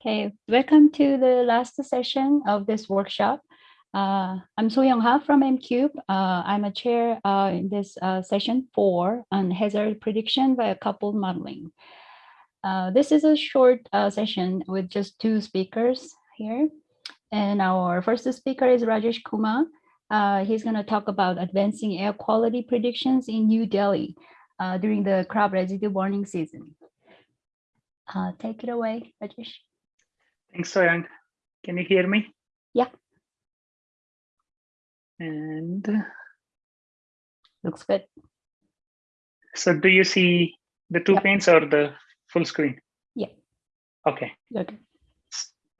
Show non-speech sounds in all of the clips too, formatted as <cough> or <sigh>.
Okay, welcome to the last session of this workshop. Uh, I'm So Young Ha from MCube. Uh, I'm a chair uh, in this uh, session four on hazard prediction by a coupled modeling. Uh, this is a short uh, session with just two speakers here. And our first speaker is Rajesh Kumar. he's going to talk about advancing air quality predictions in New Delhi during the crop residue warning season. take it away, Rajesh. Thanks, So Young. Can you hear me? Yeah. And looks good. So do you see the two panes or the full screen? Yeah. Okay. Okay.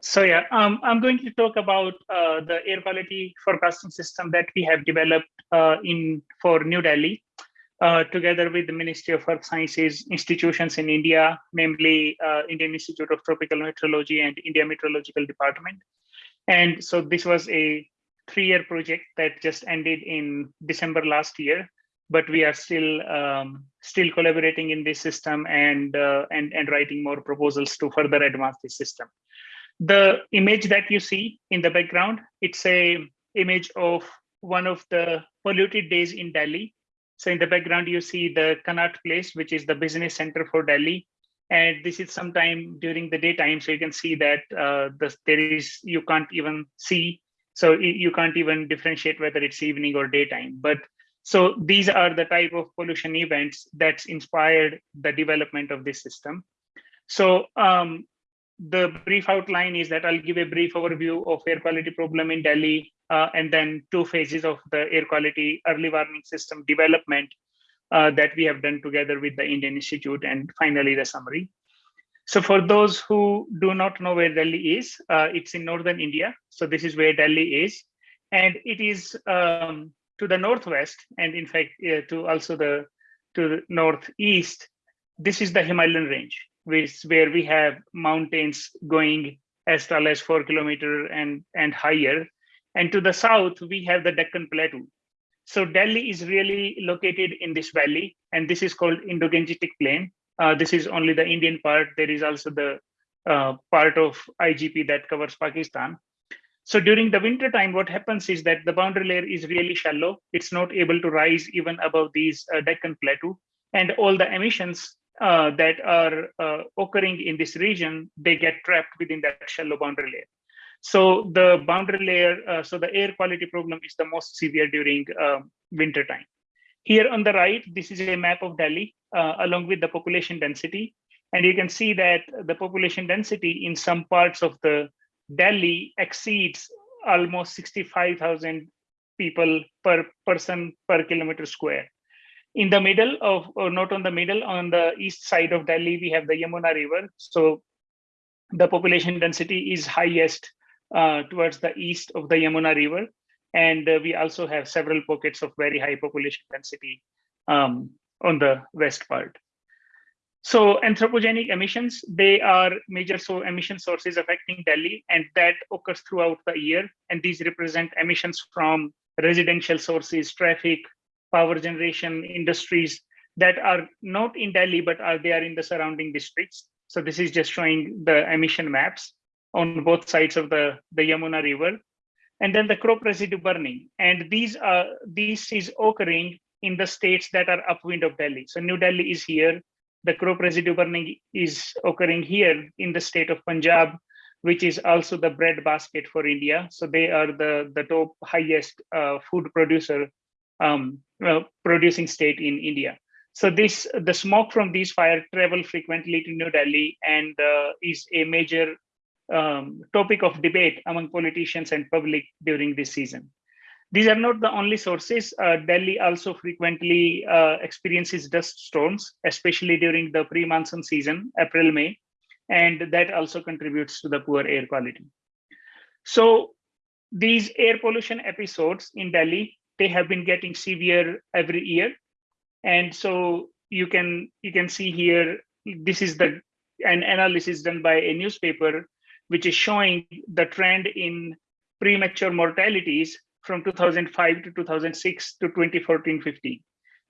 So yeah, um, I'm going to talk about uh, the air quality forecasting system that we have developed uh, in for New Delhi uh, together with the Ministry of Earth Sciences institutions in India, namely uh, Indian Institute of Tropical Meteorology and India Meteorological Department. And so this was a three-year project that just ended in December last year, but we are still um, still collaborating in this system and, uh, and, and writing more proposals to further advance this system. The image that you see in the background, it's a image of one of the polluted days in Delhi so in the background, you see the Connaught Place, which is the business center for Delhi. And this is sometime during the daytime. So you can see that uh, the, there is, you can't even see. So you can't even differentiate whether it's evening or daytime. But so these are the type of pollution events that's inspired the development of this system. So um, the brief outline is that I'll give a brief overview of air quality problem in Delhi, uh, and then two phases of the air quality early warning system development uh, that we have done together with the Indian Institute, and finally the summary. So for those who do not know where Delhi is, uh, it's in northern India. So this is where Delhi is. And it is um, to the northwest, and in fact, uh, to also the to the northeast, this is the Himalayan range which where we have mountains going as tall as four kilometer and and higher. And to the south we have the deccan plateau. So delhi is really located in this valley and this is called indo-gangetic plain. Uh, this is only the indian part. There is also the uh, part of igp that covers pakistan. So during the winter time what happens is that the boundary layer is really shallow. It's not able to rise even above these uh, deccan plateau. And all the emissions uh, that are uh, occurring in this region, they get trapped within that shallow boundary layer. So the boundary layer, uh, so the air quality problem is the most severe during um, winter time. Here on the right, this is a map of Delhi uh, along with the population density. And you can see that the population density in some parts of the Delhi exceeds almost 65,000 people per person per kilometer square in the middle of, or not on the middle, on the east side of Delhi, we have the Yamuna River. So the population density is highest uh, towards the east of the Yamuna River. And uh, we also have several pockets of very high population density um, on the west part. So anthropogenic emissions, they are major so emission sources affecting Delhi, and that occurs throughout the year. And these represent emissions from residential sources, traffic, power generation industries that are not in Delhi, but are they are in the surrounding districts. So this is just showing the emission maps on both sides of the, the Yamuna River. And then the crop residue burning. And these are this is occurring in the states that are upwind of Delhi. So New Delhi is here. The crop residue burning is occurring here in the state of Punjab, which is also the bread basket for India. So they are the, the top highest uh, food producer um, uh, producing state in India. So this the smoke from these fire travel frequently to New Delhi and uh, is a major um, topic of debate among politicians and public during this season. These are not the only sources. Uh, Delhi also frequently uh, experiences dust storms, especially during the pre-monsoon season, April, May, and that also contributes to the poor air quality. So these air pollution episodes in Delhi they have been getting severe every year. And so you can you can see here, this is the an analysis done by a newspaper, which is showing the trend in premature mortalities from 2005 to 2006 to 2014-15.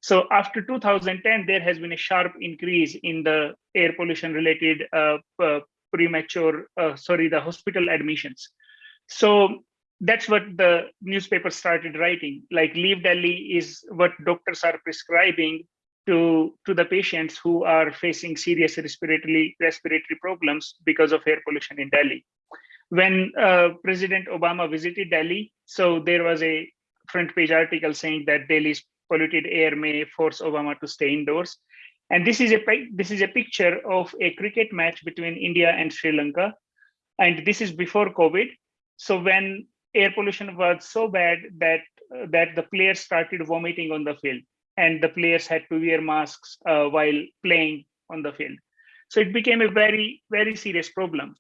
So after 2010, there has been a sharp increase in the air pollution related uh, uh, premature, uh, sorry, the hospital admissions. So that's what the newspaper started writing. Like Leave Delhi is what doctors are prescribing to, to the patients who are facing serious respiratory respiratory problems because of air pollution in Delhi. When uh, President Obama visited Delhi, so there was a front page article saying that Delhi's polluted air may force Obama to stay indoors. And this is a this is a picture of a cricket match between India and Sri Lanka, and this is before COVID. So when air pollution was so bad that uh, that the players started vomiting on the field, and the players had to wear masks uh, while playing on the field. So it became a very very serious problem,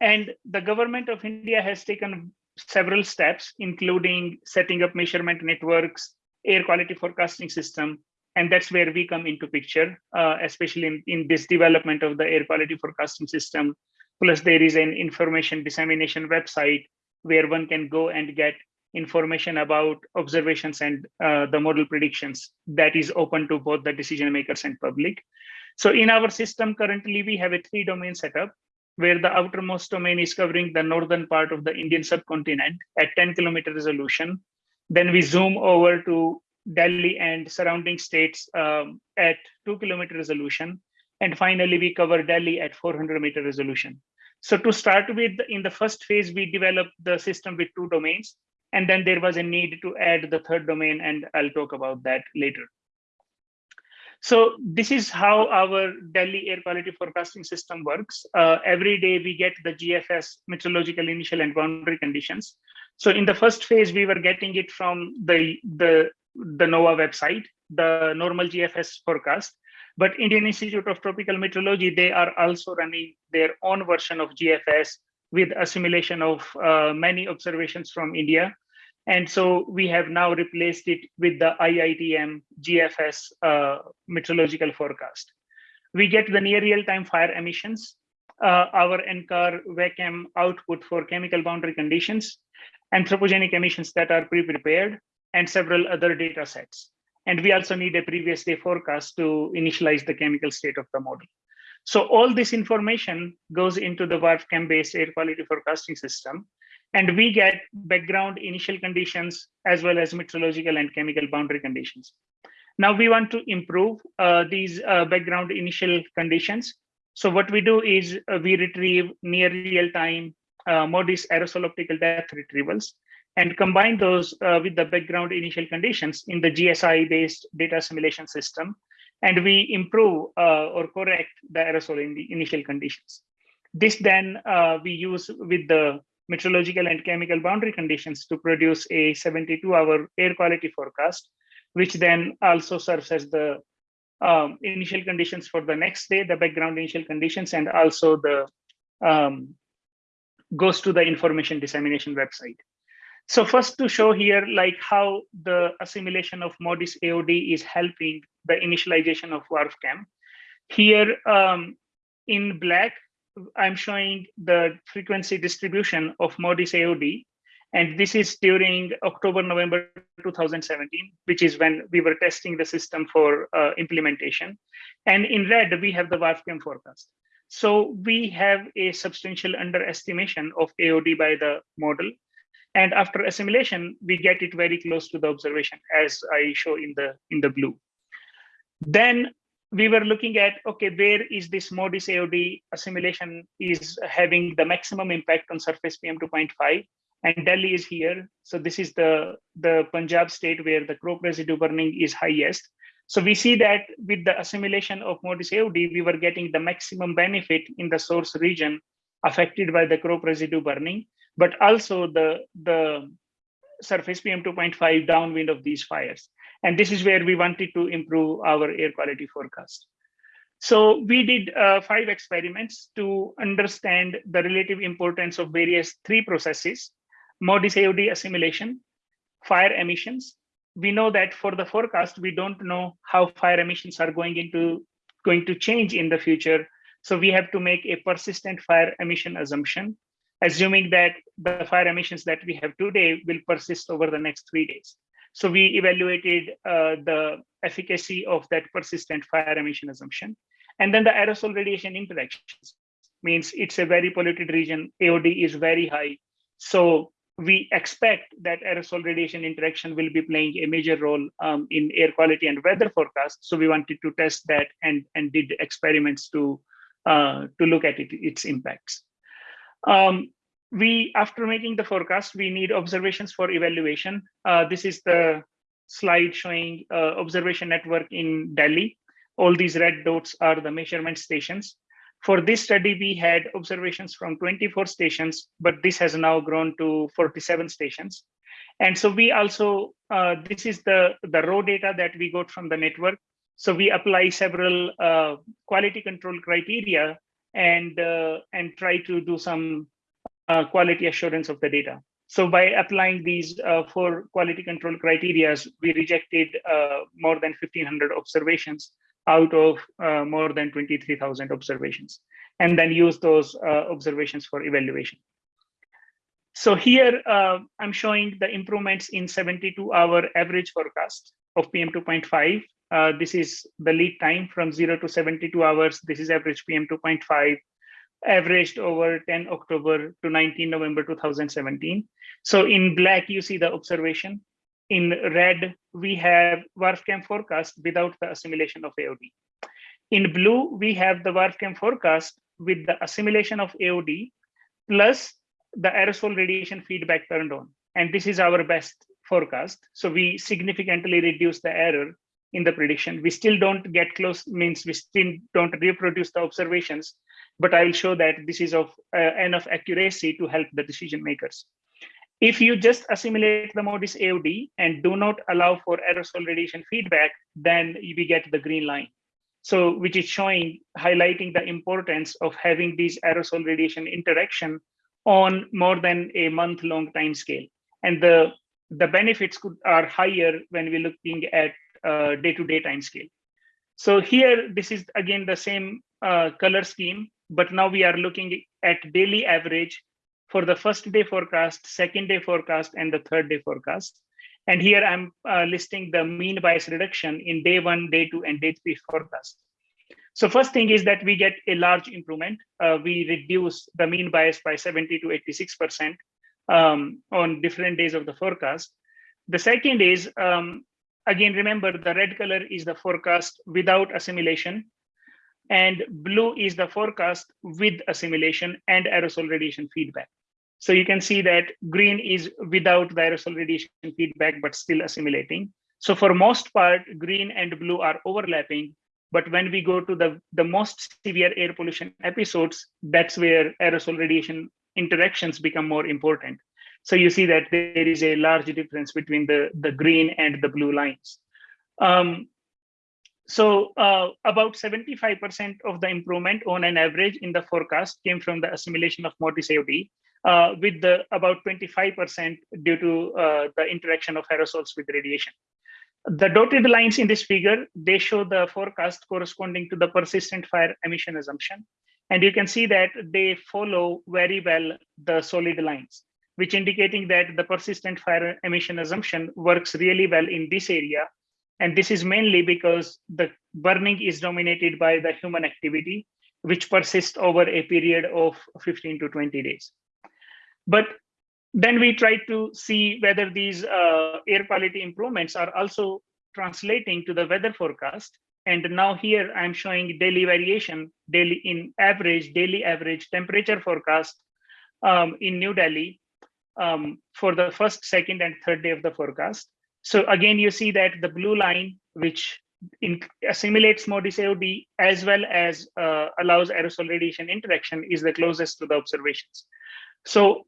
and the government of India has taken several steps, including setting up measurement networks, air quality forecasting system, and that's where we come into picture, uh, especially in, in this development of the air quality forecasting system. Plus, there is an information dissemination website where one can go and get information about observations and uh, the model predictions that is open to both the decision makers and public. So in our system, currently we have a three domain setup where the outermost domain is covering the northern part of the Indian subcontinent at 10 kilometer resolution. Then we zoom over to Delhi and surrounding states um, at two kilometer resolution. And finally, we cover Delhi at 400 meter resolution. So to start with, in the first phase, we developed the system with two domains. And then there was a need to add the third domain, and I'll talk about that later. So this is how our Delhi air quality forecasting system works. Uh, every day we get the GFS meteorological initial and boundary conditions. So in the first phase, we were getting it from the, the the NOAA website, the normal GFS forecast. But Indian Institute of Tropical Meteorology, they are also running their own version of GFS with assimilation of uh, many observations from India. And so we have now replaced it with the IITM GFS uh, meteorological forecast. We get the near real-time fire emissions, uh, our NCAR WACCM output for chemical boundary conditions, anthropogenic emissions that are pre-prepared, and several other data sets. And we also need a previous day forecast to initialize the chemical state of the model. So all this information goes into the WRF-Chem based air quality forecasting system. And we get background initial conditions as well as meteorological and chemical boundary conditions. Now we want to improve uh, these uh, background initial conditions. So what we do is uh, we retrieve near real time uh, MODIS aerosol optical depth retrievals and combine those uh, with the background initial conditions in the GSI-based data assimilation system, and we improve uh, or correct the aerosol in the initial conditions. This then uh, we use with the meteorological and chemical boundary conditions to produce a 72-hour air quality forecast, which then also serves as the um, initial conditions for the next day, the background initial conditions, and also the um, goes to the information dissemination website. So first to show here like how the assimilation of MODIS AOD is helping the initialization of WRF-Chem. Here um, in black, I'm showing the frequency distribution of MODIS AOD. And this is during October, November 2017, which is when we were testing the system for uh, implementation. And in red, we have the WRF-Chem forecast. So we have a substantial underestimation of AOD by the model. And after assimilation, we get it very close to the observation as I show in the, in the blue. Then we were looking at, okay, where is this MODIS AOD assimilation is having the maximum impact on surface PM 2.5 and Delhi is here. So this is the, the Punjab state where the crop residue burning is highest. So we see that with the assimilation of MODIS AOD, we were getting the maximum benefit in the source region affected by the crop residue burning but also the, the surface PM 2.5 downwind of these fires. And this is where we wanted to improve our air quality forecast. So we did uh, five experiments to understand the relative importance of various three processes, MODIS AOD assimilation, fire emissions. We know that for the forecast, we don't know how fire emissions are going into going to change in the future. So we have to make a persistent fire emission assumption assuming that the fire emissions that we have today will persist over the next three days. So we evaluated uh, the efficacy of that persistent fire emission assumption. And then the aerosol radiation interactions. means it's a very polluted region. AOD is very high. So we expect that aerosol radiation interaction will be playing a major role um, in air quality and weather forecast. So we wanted to test that and, and did experiments to, uh, to look at it, its impacts. Um, we, after making the forecast, we need observations for evaluation. Uh, this is the slide showing uh, observation network in Delhi. All these red dots are the measurement stations. For this study, we had observations from 24 stations, but this has now grown to 47 stations. And so we also, uh, this is the, the raw data that we got from the network. So we apply several uh, quality control criteria and, uh, and try to do some uh, quality assurance of the data. So by applying these uh, four quality control criteria, we rejected uh, more than 1500 observations out of uh, more than 23,000 observations, and then use those uh, observations for evaluation. So here uh, I'm showing the improvements in 72 hour average forecast of PM2.5. Uh, this is the lead time from zero to 72 hours. This is average PM2.5 averaged over 10 October to 19 November 2017. So in black, you see the observation in red, we have WRF-Chem forecast without the assimilation of AOD. In blue, we have the WRF-Chem forecast with the assimilation of AOD plus the aerosol radiation feedback turned on. And this is our best forecast. So we significantly reduce the error in the prediction. We still don't get close, means we still don't reproduce the observations, but I will show that this is of uh, enough accuracy to help the decision makers. If you just assimilate the MODIS AOD and do not allow for aerosol radiation feedback, then we get the green line. So which is showing, highlighting the importance of having these aerosol radiation interaction on more than a month long time scale. And the, the benefits could, are higher when we're looking at day-to-day -day time scale. So here, this is again the same uh, color scheme, but now we are looking at daily average for the first day forecast, second day forecast, and the third day forecast. And here I'm uh, listing the mean bias reduction in day one, day two, and day three forecast. So first thing is that we get a large improvement. Uh, we reduce the mean bias by 70 to 86% um, on different days of the forecast. The second is, um, again, remember the red color is the forecast without assimilation and blue is the forecast with assimilation and aerosol radiation feedback. So you can see that green is without the aerosol radiation feedback, but still assimilating. So for most part, green and blue are overlapping. But when we go to the, the most severe air pollution episodes, that's where aerosol radiation interactions become more important. So you see that there is a large difference between the, the green and the blue lines. Um, so uh, about 75% of the improvement on an average in the forecast came from the assimilation of MODIS AOD uh, with the about 25% due to uh, the interaction of aerosols with radiation. The dotted lines in this figure, they show the forecast corresponding to the persistent fire emission assumption. And you can see that they follow very well the solid lines, which indicating that the persistent fire emission assumption works really well in this area. And this is mainly because the burning is dominated by the human activity, which persists over a period of 15 to 20 days. But then we try to see whether these uh, air quality improvements are also translating to the weather forecast. And now here I'm showing daily variation, daily in average, daily average temperature forecast um, in New Delhi um, for the first, second, and third day of the forecast. So again, you see that the blue line, which in, assimilates MODIS AOD as well as uh, allows aerosol radiation interaction is the closest to the observations. So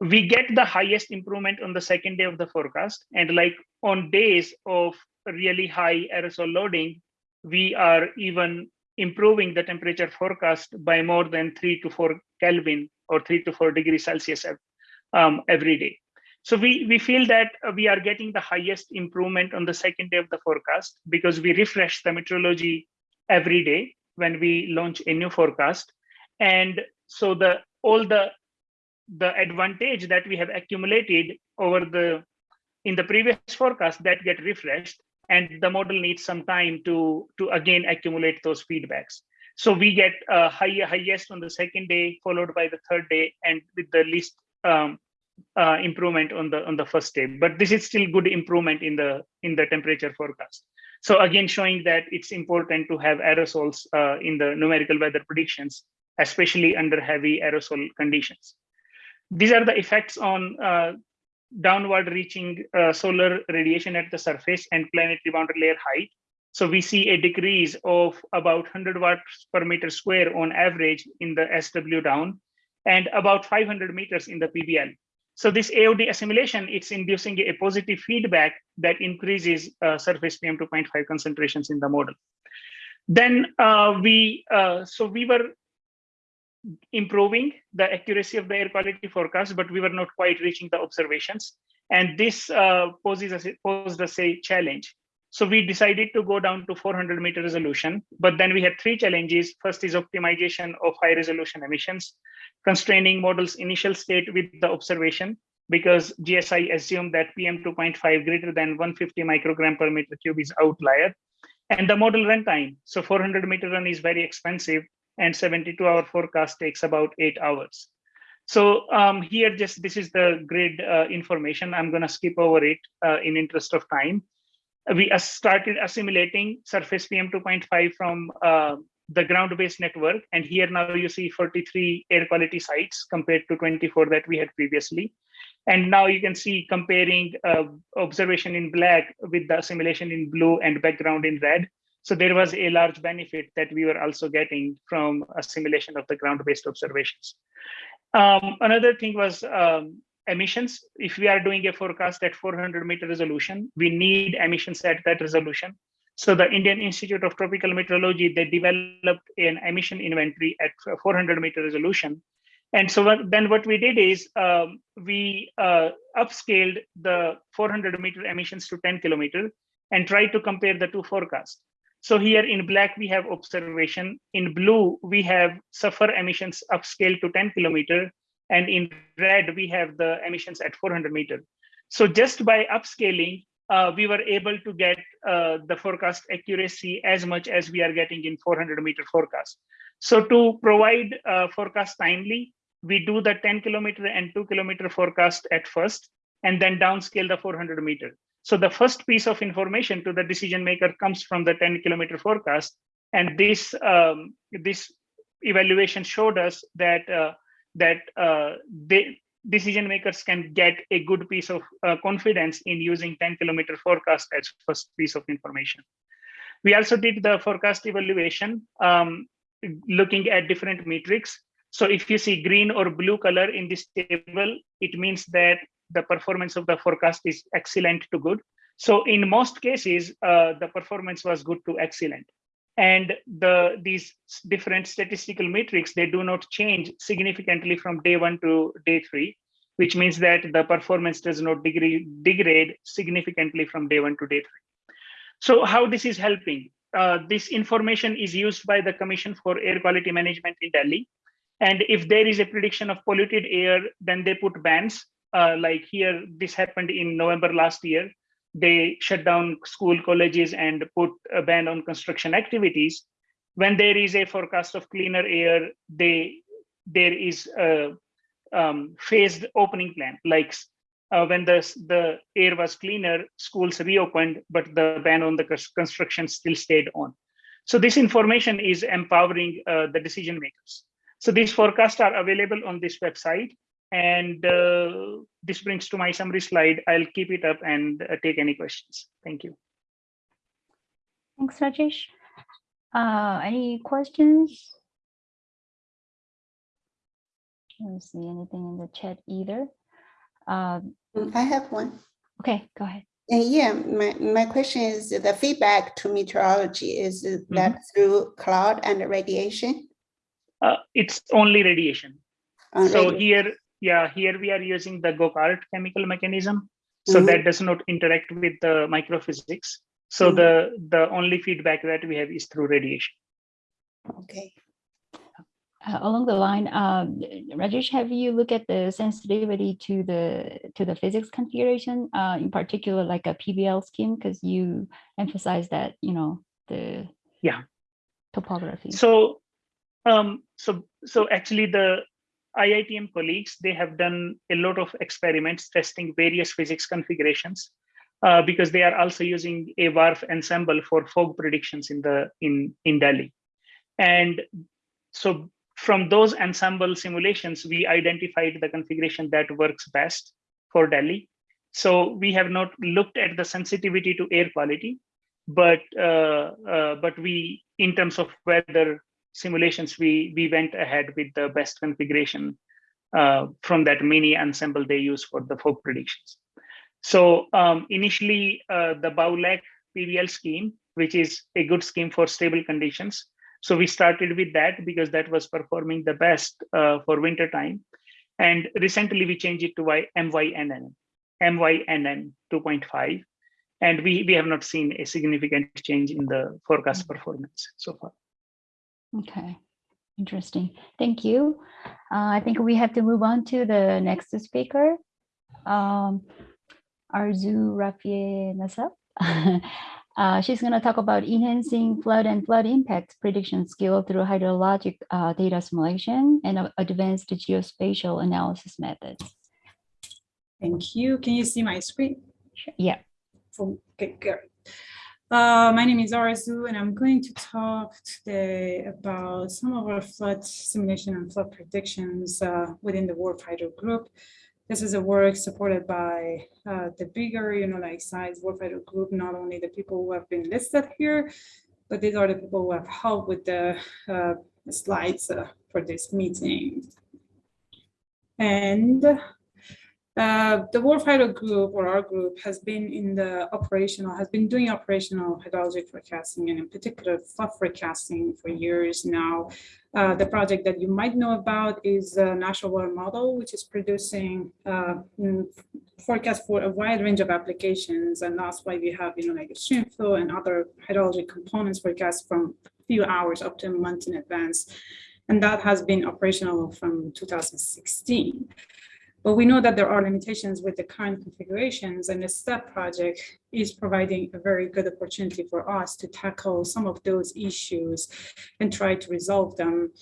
we get the highest improvement on the second day of the forecast. And like on days of really high aerosol loading, we are even improving the temperature forecast by more than three to four Kelvin or three to four degrees Celsius um, every day. So we, we feel that we are getting the highest improvement on the second day of the forecast because we refresh the meteorology every day when we launch a new forecast. And so the all the the advantage that we have accumulated over the in the previous forecast that get refreshed and the model needs some time to to again accumulate those feedbacks So we get uh, high, highest on the second day, followed by the third day, and with the least um, uh, improvement on the on the first day. But this is still good improvement in the in the temperature forecast. So again, showing that it's important to have aerosols uh, in the numerical weather predictions, especially under heavy aerosol conditions. These are the effects on uh, downward reaching uh, solar radiation at the surface and planetary boundary layer height. So we see a decrease of about 100 watts per meter square on average in the SW down and about 500 meters in the PBL. So this AOD assimilation, it's inducing a positive feedback that increases uh, surface PM2.5 concentrations in the model. Then uh, we, uh, so we were improving the accuracy of the air quality forecast, but we were not quite reaching the observations. And this uh, poses us, posed a challenge. So we decided to go down to 400 meter resolution, but then we had three challenges. First is optimization of high resolution emissions, constraining model's initial state with the observation, because GSI assumed that PM2.5 greater than 150 microgram per meter cube is outlier. And the model runtime, so 400 meter run is very expensive and 72 hour forecast takes about eight hours. So um, here, just this is the grid uh, information. I'm gonna skip over it uh, in interest of time. We started assimilating surface PM2.5 from uh, the ground-based network. And here now you see 43 air quality sites compared to 24 that we had previously. And now you can see comparing uh, observation in black with the simulation in blue and background in red. So there was a large benefit that we were also getting from assimilation of the ground-based observations. Um, another thing was um, emissions. If we are doing a forecast at 400 meter resolution, we need emissions at that resolution. So the Indian Institute of Tropical Meteorology, they developed an emission inventory at 400 meter resolution. And so then what we did is um, we uh, upscaled the 400 meter emissions to 10 kilometer and tried to compare the two forecasts. So here in black, we have observation. In blue, we have SAFAR emissions upscaled to 10 kilometer. And in red, we have the emissions at 400 meter. So just by upscaling, uh, we were able to get uh, the forecast accuracy as much as we are getting in 400 meter forecast. So to provide uh, forecast timely, we do the 10 kilometer and 2 kilometer forecast at first, and then downscale the 400 meter. So the first piece of information to the decision maker comes from the 10 kilometer forecast. And this, um, this evaluation showed us that, uh, that uh, decision makers can get a good piece of uh, confidence in using 10 kilometer forecast as first piece of information. We also did the forecast evaluation, um, looking at different metrics. So if you see green or blue color in this table, it means that the performance of the forecast is excellent to good. So in most cases, uh, the performance was good to excellent. And the these different statistical metrics, they do not change significantly from day one to day three, which means that the performance does not degrade, degrade significantly from day one to day three. So how this is helping? Uh, this information is used by the Commission for Air Quality Management in Delhi. And if there is a prediction of polluted air, then they put bans uh, like here, this happened in November last year. They shut down school, colleges, and put a ban on construction activities. When there is a forecast of cleaner air, they there is a um, phased opening plan. Like uh, when the the air was cleaner, schools reopened, but the ban on the construction still stayed on. So this information is empowering uh, the decision makers. So these forecasts are available on this website. And uh, this brings to my summary slide. I'll keep it up and uh, take any questions. Thank you. Thanks, Rajesh. Uh, any questions? I don't see anything in the chat either. Um, I have one. okay, go ahead. Uh, yeah, my, my question is the feedback to meteorology is that through cloud and radiation? Uh, it's only radiation. Uh, so radi- here, yeah, here we are using the GOCART chemical mechanism. So Mhm. that does not interact with the microphysics. So Mhm. the, the only feedback that we have is through radiation. Okay. Uh, along the line, um, Rajesh, have you looked at the sensitivity to the to the physics configuration, uh, in particular, like a PBL scheme, because you emphasize that you know the Yeah. topography. So Um, so, so actually the IITM colleagues, they have done a lot of experiments testing various physics configurations uh, because they are also using a WRF ensemble for fog predictions in the in, in Delhi. And so from those ensemble simulations, we identified the configuration that works best for Delhi. So we have not looked at the sensitivity to air quality, but uh, uh, but we, in terms of weather simulations, we we went ahead with the best configuration uh, from that mini ensemble they use for the fog predictions. So um, initially, uh, the BouLac PBL scheme, which is a good scheme for stable conditions. So we started with that because that was performing the best uh, for winter time. And recently we changed it to MYNN, MYNN 2.5. And we, we have not seen a significant change in the forecast performance so far. Okay, interesting. Thank you. Uh, I think we have to move on to the next speaker. Um, Arezoo RafieeiNasab. <laughs> uh, she's going to talk about enhancing flood and flood impact prediction skill through hydrologic uh, data assimilation and advanced geospatial analysis methods. Thank you. Can you see my screen? Yeah. Okay, good. Uh, my name is Arezoo, and I'm going to talk today about some of our flood simulation and flood predictions uh, within the WRF-Hydro Group. This is a work supported by uh, the bigger, you know, like size WRF-Hydro group, not only the people who have been listed here, but these are the people who have helped with the uh, slides uh, for this meeting. And uh, the WRF-Hydro group or our group has been in the operational, has been doing operational hydrologic forecasting and in particular flood forecasting for years now. Uh, the project that you might know about is the National Water Model, which is producing uh, mm, forecast for a wide range of applications. And that's why we have, you know, like stream flow and other hydrologic components forecast from a few hours up to a month in advance. And that has been operational from 2016. But we know that there are limitations with the current configurations and the STEP project is providing a very good opportunity for us to tackle some of those issues and try to resolve them.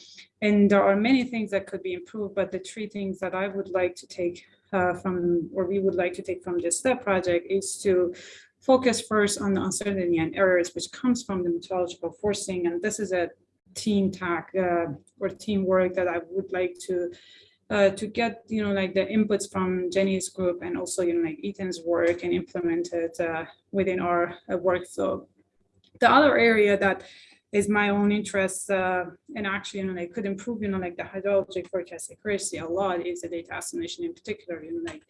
And there are many things that could be improved, but the three things that I would like to take uh, from, or we would like to take from this STEP project is to focus first on the uncertainty and errors, which comes from the meteorological forcing. And this is a team tack uh, or teamwork that I would like to uh, to get, you know, like the inputs from Jenny's group and also, you know, like Ethan's work and implement it uh, within our uh, workflow. The other area that is my own interest uh, and actually, you know, like could improve, you know, like the hydrologic forecast accuracy a lot is the data assimilation in particular, you know, like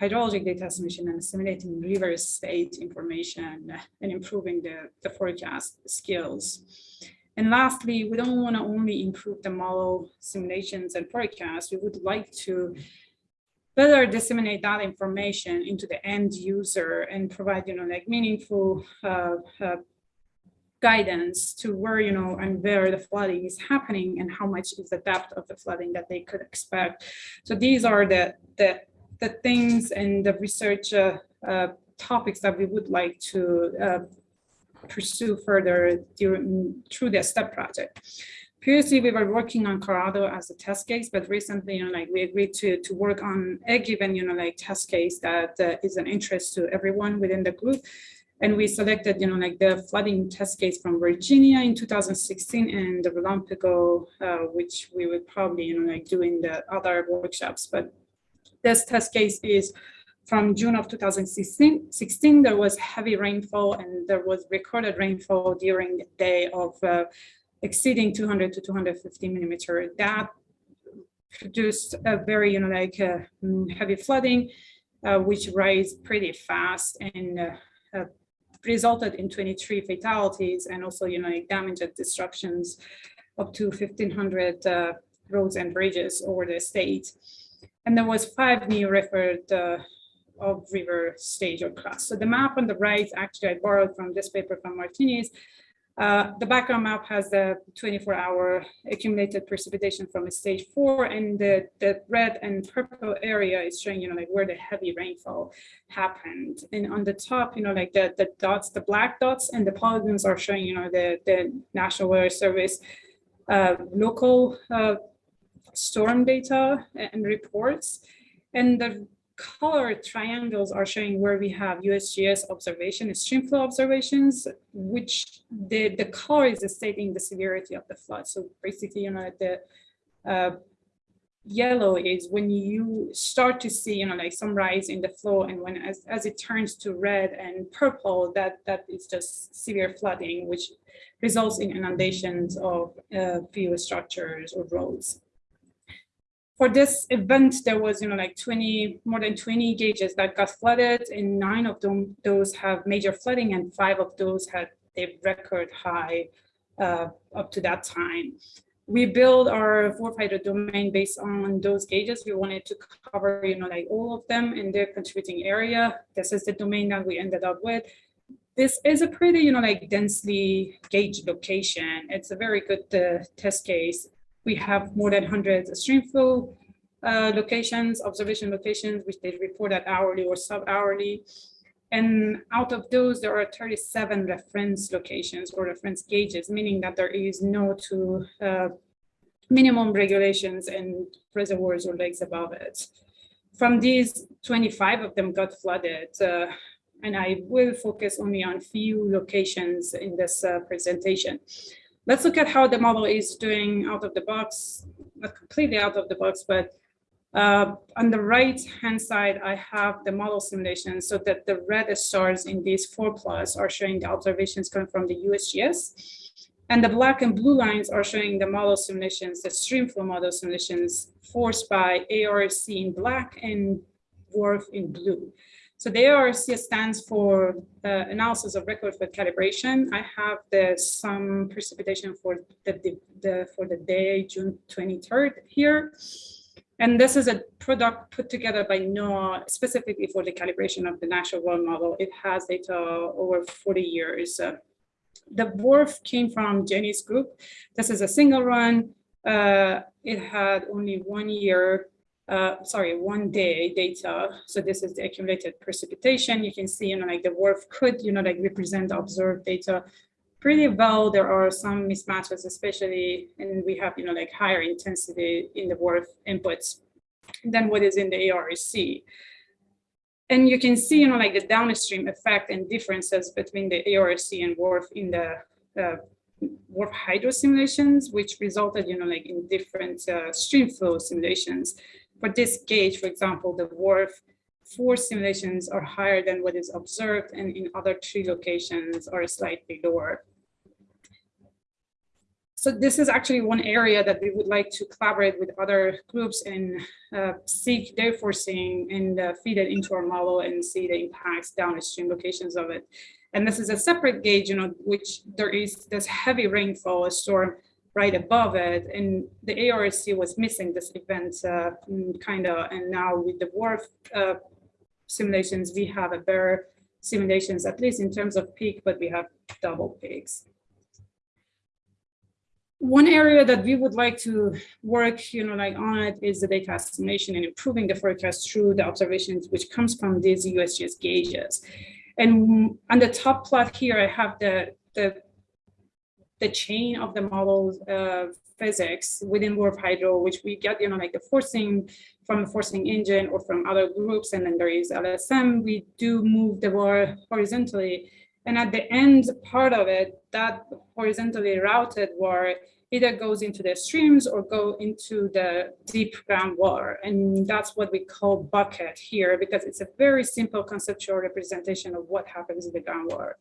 hydrologic data assimilation and assimilating river state information and improving the, the forecast skills. And lastly, we don't want to only improve the model simulations and forecasts. We would like to better disseminate that information into the end user and provide, you know, like meaningful uh, uh, guidance to where, you know, and where the flooding is happening and how much is the depth of the flooding that they could expect. So these are the, the, the things and the research uh, uh topics that we would like to uh, pursue further during, through the STEP project. Previously, we were working on Colorado as a test case, but recently, you know, like we agreed to to work on a given, you know, like test case that uh, is an interest to everyone within the group. And we selected, you know, like the flooding test case from Virginia in 2016 and the RELAMPAGO, uh, which we would probably, you know, like do in the other workshops. But this test case is from June of 2016, 16, there was heavy rainfall and there was recorded rainfall during the day of uh, exceeding 200 to 250 millimeter. That produced a very, you know, like uh, heavy flooding, uh, which rise pretty fast and uh, uh, resulted in 23 fatalities and also, you know, like damage and disruptions up to 1500 uh, roads and bridges over the state. And there was five new referred of river stage or class. So the map on the right, actually I borrowed from this paper from Martinez. Uh, the background map has the 24 hour accumulated precipitation from stage four and the, the red and purple area is showing, you know, like where the heavy rainfall happened. And on the top, you know, like the, the dots, the black dots and the polygons are showing, you know, the, the National Weather Service uh, local uh, storm data and reports. And the colored triangles are showing where we have USGS observation streamflow observations, which the, the color is stating the severity of the flood. So basically, you know, the uh, yellow is when you start to see, you know, like some rise in the flow and when as, as it turns to red and purple, that, that is just severe flooding, which results in inundations of uh, few structures or roads for this event, there was, you know, like 20, more than 20 gauges that got flooded and nine of them, those have major flooding and five of those had a record high uh, up to that time. We build our hydro domain based on those gauges. We wanted to cover, you know, like all of them in their contributing area. This is the domain that we ended up with. This is a pretty, you know, like densely gauged location. It's a very good uh, test case we have more than 100 stream flow uh, locations, observation locations, which they report at hourly or sub-hourly. And out of those, there are 37 reference locations or reference gauges, meaning that there is no to uh, minimum regulations and reservoirs or lakes above it. From these, 25 of them got flooded. Uh, and I will focus only on few locations in this uh, presentation. Let's look at how the model is doing out of the box, not completely out of the box, but uh, on the right hand side, I have the model simulation so that the red stars in these four plus are showing the observations coming from the USGS. And the black and blue lines are showing the model simulations, the streamflow model simulations forced by ARC in black and WRF in blue. So the ARC stands for uh, analysis of record for calibration. I have the some precipitation for the, the, the, for the day June 23rd here. And this is a product put together by NOAA specifically for the calibration of the national water model. It has data over 40 years. Uh, the WRF came from Jenny's group. This is a single run. Uh, it had only one year uh, sorry, one day data. So this is the accumulated precipitation. You can see, you know, like the WRF could, you know, like represent observed data pretty well. There are some mismatches, especially, and we have, you know, like higher intensity in the WRF inputs than what is in the ARC. And you can see, you know, like the downstream effect and differences between the ARC and WRF in the uh, hydro simulations, which resulted, you know, like in different uh, stream flow simulations. For this gauge, for example, the WRF four simulations are higher than what is observed and in other three locations are slightly lower. So this is actually one area that we would like to collaborate with other groups and uh, seek their forcing and uh, feed it into our model and see the impacts downstream locations of it. And this is a separate gauge, you know, which there is this heavy rainfall, a storm right above it. And the ARC was missing this event uh, mm, kind of, and now with the WRF uh, simulations, we have a better simulations, at least in terms of peak, but we have double peaks. One area that we would like to work, you know, like on it is the data estimation and improving the forecast through the observations, which comes from these USGS gauges. And on the top plot here, I have the, the the chain of the model uh, physics within WRF Hydro, which we get, you know, like the forcing from the forcing engine or from other groups, and then there is LSM, we do move the water horizontally. And at the end part of it, that horizontally routed water either goes into the streams or go into the deep groundwater. And that's what we call bucket here, because it's a very simple conceptual representation of what happens in the groundwater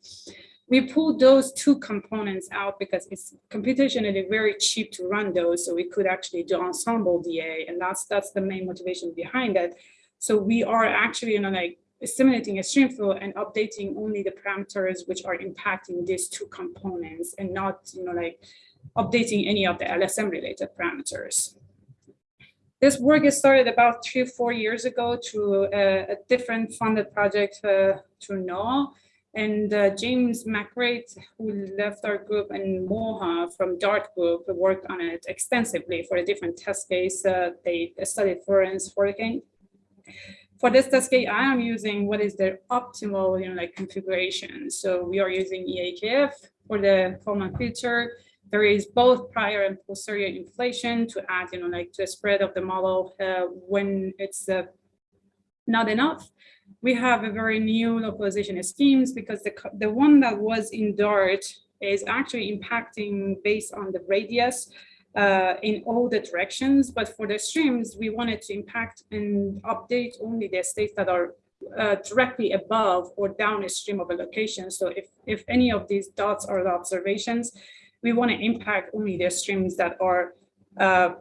we pulled those two components out because it's computationally very cheap to run those. So we could actually do ensemble DA and that's that's the main motivation behind it. So we are actually, you know, like simulating a stream flow and updating only the parameters which are impacting these two components and not, you know, like updating any of the LSM related parameters. This work is started about three or four years ago through a, a different funded project uh, through NOAA. And uh, James McCreight, who left our group, and Moha from DART group worked on it extensively for a different test case. Uh, they studied Florence hurricane. For. For this test case, I am using what is the optimal, you know, like configuration. So we are using EAKF for the Kalman filter. There is both prior and posterior inflation to add, you know, like to a spread of the model uh, when it's uh, not enough. We have a very new localization schemes because the, the one that was in Dart is actually impacting based on the radius uh, in all the directions. But for the streams, we wanted to impact and update only the states that are uh, directly above or downstream of a location. So if, if any of these dots are the observations, we want to impact only the streams that are uh,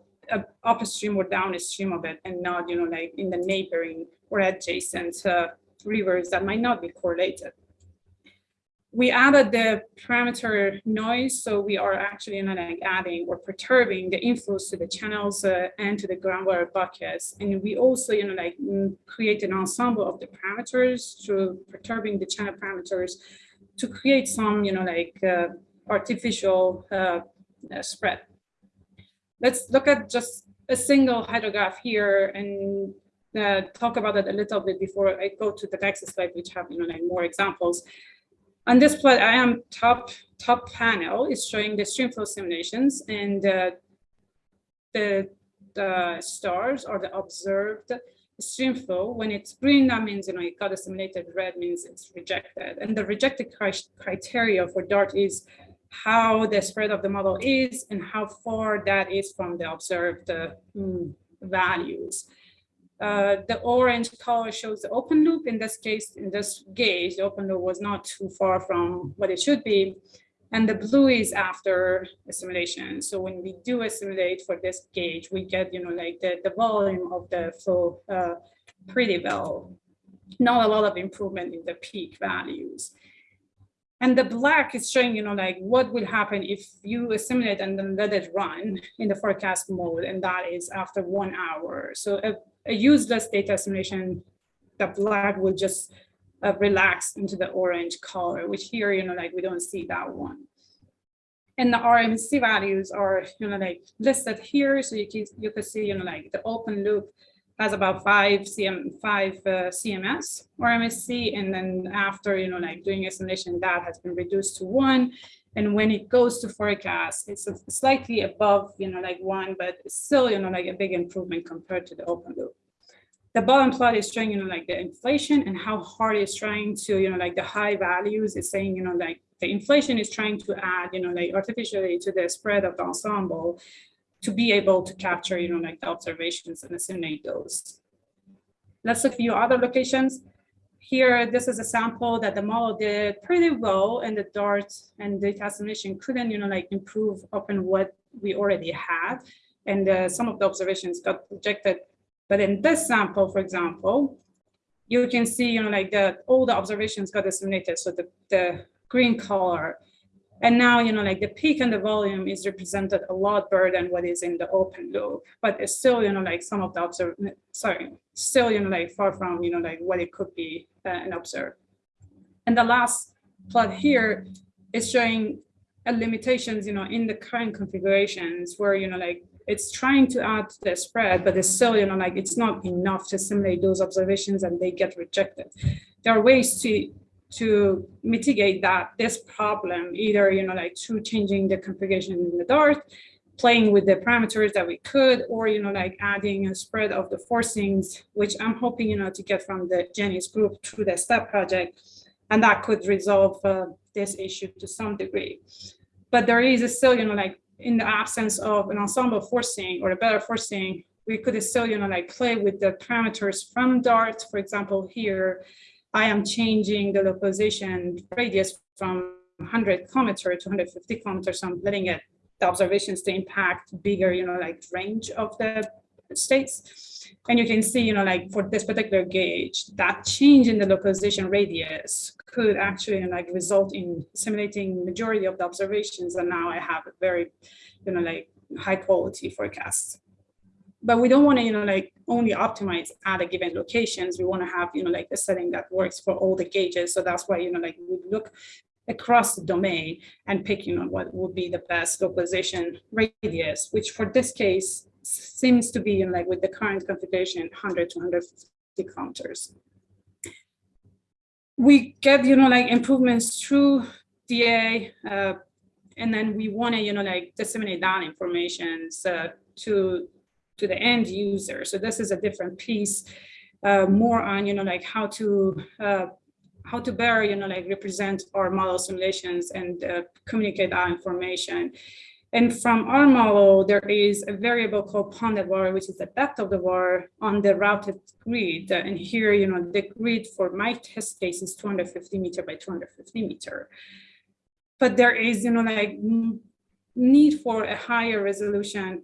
upstream or downstream of it and not, you know, like in the neighboring or adjacent uh, rivers that might not be correlated we added the parameter noise, so we are actually like adding or perturbing the inflows to the channels uh, and to the groundwater buckets. And we also, you know, like mm, create an ensemble of the parameters through perturbing the channel parameters to create some, you know, like uh, artificial uh, uh spread. Let's look at just a single hydrograph here and uh, talk about it a little bit before I go to the next slide, which have, you know, like more examples. On this plot, I am top top panel is showing the streamflow simulations and uh, the, the stars or the observed streamflow. When it's green, that means you know it got assimilated. Red means it's rejected. And the rejected criteria for DART is how the spread of the model is and how far that is from the observed uh, mm, values. Uh, the orange color shows the open loop. In this case, in this gauge, the open loop was not too far from what it should be. And the blue is after assimilation. So when we do assimilate for this gauge, we get, you know, like the, the volume of the flow uh, pretty well. Not a lot of improvement in the peak values. And the black is showing, you know, like what will happen if you assimilate and then let it run in the forecast mode. And that is after one hour. So a, a useless data assimilation, the black will just uh, relax into the orange color, which here, you know, like we don't see that one. And the RMC values are, you know, like listed here. So you can, you can see, you know, like the open loop has about five CM, five uh, CMS or MSC. And then after, you know, like doing assimilation, that has been reduced to one. And when it goes to forecast, it's slightly above, you know, like one, but still, you know, like a big improvement compared to the open loop. The bottom plot is showing, you know, like the inflation and how hard it's trying to, you know, like the high values is saying, you know, like the inflation is trying to add, you know, like artificially to the spread of the ensemble to be able to capture, you know, like the observations and assimilate those. Let's look at a few other locations. Here, this is a sample that the model did pretty well and the DART and data assimilation couldn't, you know, like improve upon what we already had. And uh, some of the observations got rejected. But in this sample, for example, you can see, you know, like the all the observations got assimilated. So the, the green color and now, you know, like the peak and the volume is represented a lot better than what is in the open loop, but it's still, you know, like some of the observe, sorry, still, you know, like far from, you know, like what it could be uh, and observe. And the last plot here is showing a limitations, you know, in the current configurations where, you know, like it's trying to add the spread, but it's still, you know, like it's not enough to simulate those observations and they get rejected. There are ways to to mitigate that this problem, either you know like through changing the configuration in the Dart, playing with the parameters that we could, or you know like adding a spread of the forcings, which I'm hoping you know to get from the Jenny's group through the STEP project, and that could resolve uh, this issue to some degree. But there is still you know like in the absence of an ensemble forcing or a better forcing, we could still you know like play with the parameters from Dart, for example here I am changing the localization radius from 100 kilometer to 150 kilometers. So I'm letting it the observations to impact bigger, you know, like range of the states. And you can see, you know, like for this particular gauge, that change in the localization radius could actually you know, like result in simulating majority of the observations. And now I have a very, you know, like high quality forecast but we don't want to, you know, like only optimize at a given locations. We want to have, you know, like a setting that works for all the gauges. So that's why, you know, like we look across the domain and pick, you know, what would be the best localization radius, which for this case seems to be, know, like with the current configuration, 100 to 150 kilometers. We get, you know, like improvements through DA, uh, and then we want to, you know, like disseminate that information uh, to to the end user. So this is a different piece, uh, more on, you know, like how to uh, how to better, you know, like represent our model simulations and uh, communicate our information. And from our model, there is a variable called ponded water, which is the depth of the water on the routed grid. And here, you know, the grid for my test case is 250 meter by 250 meter. But there is, you know, like need for a higher resolution,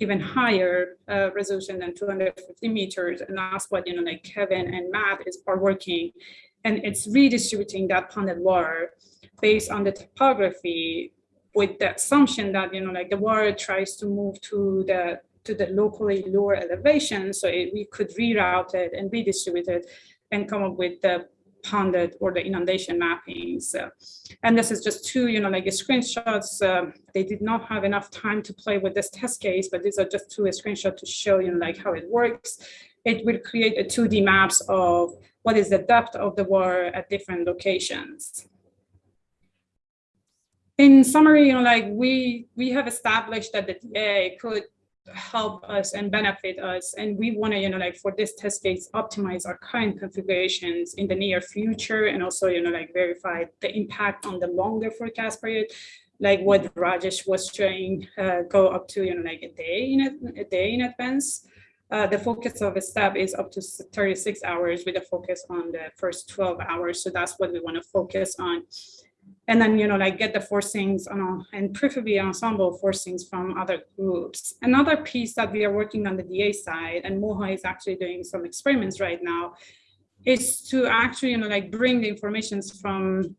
even higher uh, resolution than 250 meters. And that's what, you know, like Kevin and Matt is are working. And it's redistributing that ponded water based on the topography with the assumption that, you know, like the water tries to move to the to the locally lower elevation. So it, we could reroute it and redistribute it and come up with the ponded or the inundation mappings. And this is just two, you know, like screenshots. Uh, they did not have enough time to play with this test case, but these are just two screenshots to show you know, like how it works. It will create a 2D maps of what is the depth of the water at different locations in summary, you know, like we we have established that the DA could help us and benefit us, and we want to, you know, like for this test case, optimize our current configurations in the near future, and also, you know, like verify the impact on the longer forecast period, like what Rajesh was showing, uh, go up to, you know, like a day in a, a day in advance. Uh, the focus of a step is up to 36 hours with a focus on the first 12 hours. So that's what we want to focus on and then you know like get the forcings on and preferably ensemble forcings from other groups. Another piece that we are working on the da side and moha is actually doing some experiments right now is to actually you know like bring the informations from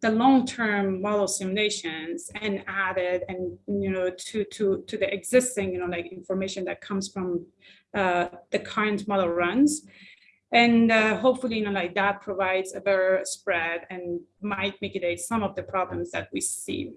the long-term model simulations and add it and you know to to to the existing you know like information that comes from uh, the current model runs and uh, hopefully, you know, like that provides a better spread and might mitigate some of the problems that we see.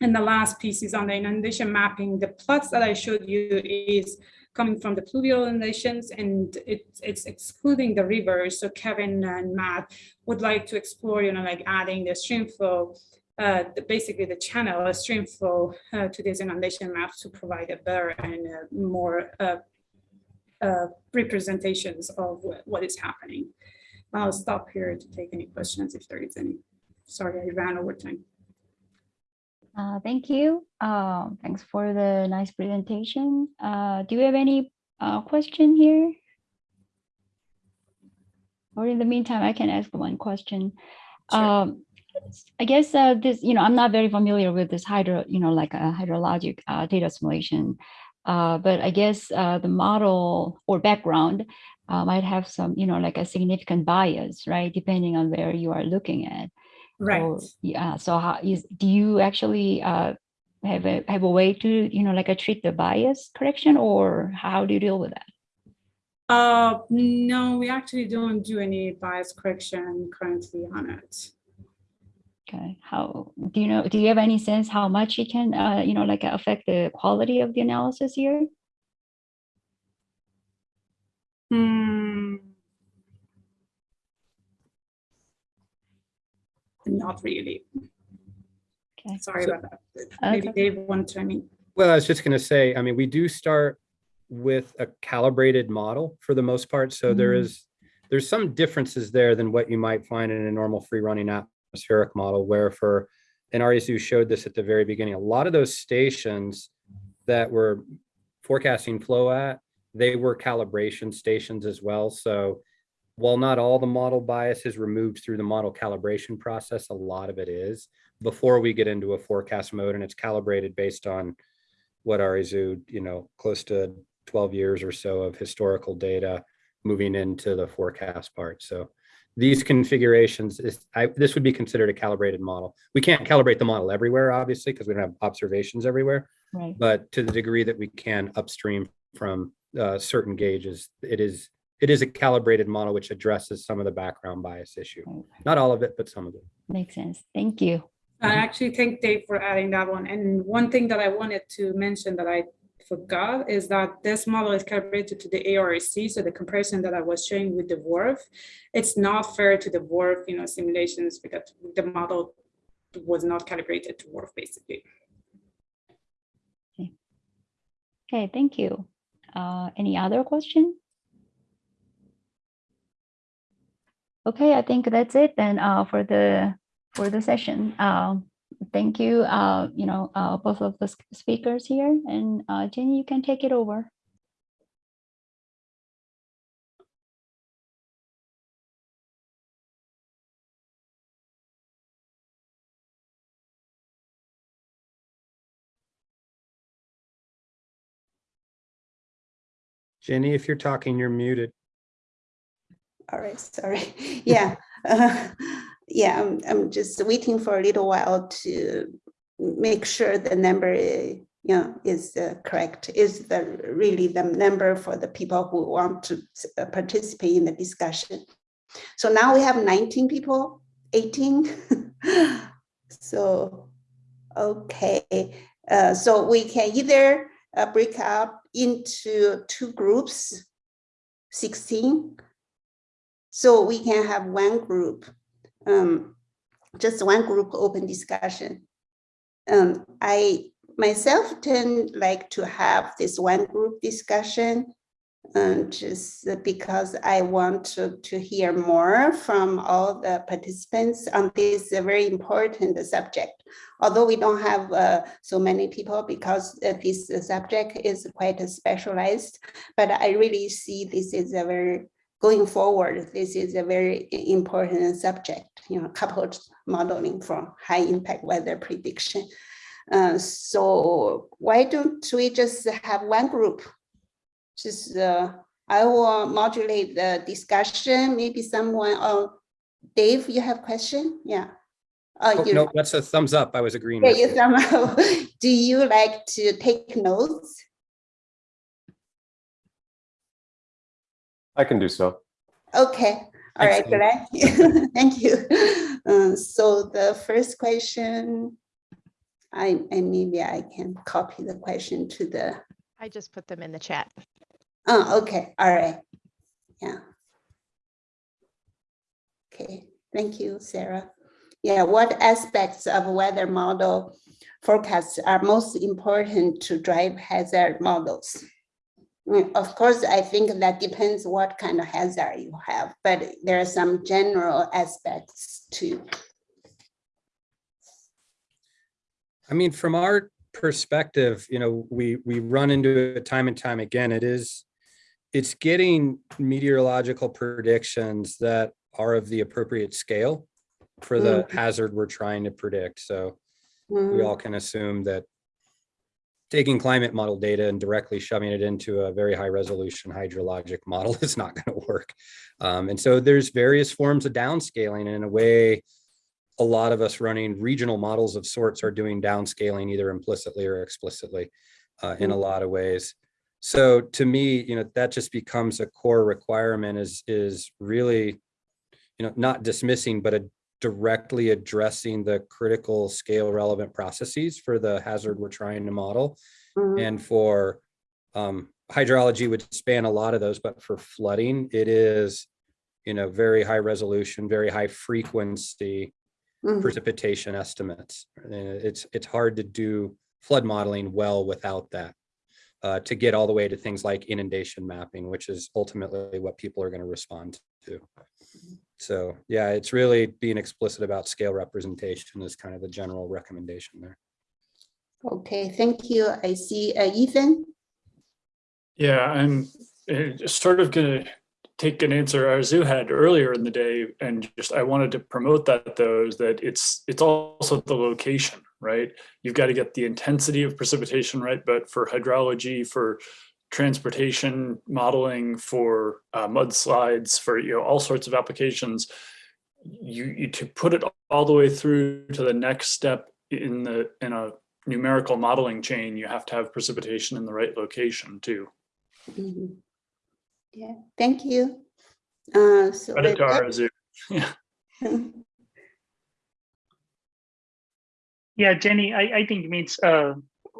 And the last piece is on the inundation mapping. The plots that I showed you is coming from the pluvial inundations and it, it's excluding the rivers. So Kevin and Matt would like to explore, you know, like adding the stream flow, uh, the, basically the channel, a stream flow uh, to these inundation maps to provide a better and uh, more uh, representations of what is happening. I'll stop here to take any questions if there is any. Sorry, I ran over time. Uh, thank you. Uh, thanks for the nice presentation. Uh, do you have any uh, question here? Or in the meantime, I can ask one question. Sure. Um, I guess uh, this, you know, I'm not very familiar with this hydro, you know, like a hydrologic uh, data assimilation. Uh, but I guess uh, the model or background uh, might have some, you know, like a significant bias, right? Depending on where you are looking at. Right. So, yeah. So how is, do you actually uh, have a have a way to, you know, like a treat the bias correction or how do you deal with that? Uh, no, we actually don't do any bias correction currently on it. Okay, how do you know? Do you have any sense how much it can, uh, you know, like affect the quality of the analysis here? Hmm. Not really. Okay. Sorry So- about that. Maybe Okay. Dave want to, I mean, Well, I was just going to say, I mean, we do start with a calibrated model for the most part. So there Mm. is, there's some differences there than what you might find in a normal free running atmospheric model where for, and Arezoo showed this at the very beginning, a lot of those stations that were forecasting flow at, they were calibration stations as well. So while not all the model bias is removed through the model calibration process, a lot of it is before we get into a forecast mode and it's calibrated based on what Arezoo, you know, close to 12 years or so of historical data moving into the forecast part. So these configurations is, I, this would be considered a calibrated model. We can't calibrate the model everywhere, obviously, because we don't have observations everywhere, Right. but to the degree that we can upstream from uh, certain gauges, it is, it is a calibrated model which addresses some of the background bias issue. right. Not all of it, but some of it. Makes sense. Thank you. I actually thank Dave for adding that one. And one thing that I wanted to mention that I forgot is that this model is calibrated to the AORC. So the comparison that I was showing with the WRF, it's not fair to the WRF, you know, simulations because the model was not calibrated to WRF basically. Okay, thank you. Uh, any other question? Okay, I think that's it then uh, for the for the session. Um, thank you, uh, you know, uh, both of the speakers here, and uh, Jenny, you can take it over. Jenny, if you're talking, you're muted. All right, sorry. <laughs> Yeah, uh, <laughs> yeah, I'm, I'm just waiting for a little while to make sure the number, uh, you know, is uh, correct, is the, really the number for the people who want to uh, participate in the discussion. So now we have 19 people, 18. <laughs> So, okay, uh, so we can either uh, break up into two groups, 16, so we can have one group, um, just one group open discussion. Um, I myself tend like to have this one group discussion. um, just because I want to, to hear more from all the participants on this uh, very important subject. Although we don't have uh, so many people because uh, this uh, subject is quite specialized, but I really see this is a very going forward, this is a very important subject, you know, coupled modeling for high impact weather prediction. Uh, so why don't we just have one group? Just, uh, I will modulate the discussion, maybe someone, oh, Dave, you have question? Yeah. Uh, Oh, you, no, that's a thumbs up. I was agreeing. yeah, with you you. somehow, <laughs> do you like to take notes? I can do so. Okay, all right, Thanks, <laughs> glad. Thank you. Uh, So the first question, I, and maybe I can copy the question to the, I just put them in the chat. oh, okay, all right. Yeah. Okay, thank you, Sarah. Yeah, what aspects of weather model forecasts are most important to drive hazard models? Mm, Of course, I think that depends what kind of hazard you have, but there are some general aspects too. I mean, from our perspective, you know, we, we run into it time and time again. It is, it's getting meteorological predictions that are of the appropriate scale for the hazard we're trying to predict. So we Mm, all can assume that taking climate model data and directly shoving it into a very high resolution hydrologic <laughs> model is not going to work. Um, and so there's various forms of downscaling and in a way, a lot of us running regional models of sorts are doing downscaling either implicitly or explicitly uh, in a lot of ways. So to me, you know, that just becomes a core requirement is, is really, you know, not dismissing, but a directly addressing the critical scale relevant processes for the hazard we're trying to model. mm, And for um, hydrology would span a lot of those, but for flooding, it is, you know, very high resolution, very high frequency mm, precipitation estimates. And it's, it's hard to do flood modeling well without that. Uh, to get all the way to things like inundation mapping, which is ultimately what people are going to respond to. So yeah, it's really being explicit about scale representation is kind of the general recommendation there. Okay, thank you. I see uh, Ethan. Yeah, I'm uh, sort of gonna take an answer Arezoo had earlier in the day, and just I wanted to promote that though, is that it's it's also the location, right? You've got to get the intensity of precipitation right, but for hydrology, for transportation modeling, for uh, mudslides, for you know all sorts of applications, you, you to put it all the way through to the next step in the in a numerical modeling chain, you have to have precipitation in the right location too. Mhm. Yeah, thank you. Uh, so Credit to with that- Arezoo. <laughs> <laughs> Yeah, Jenny, I, I think it means, uh,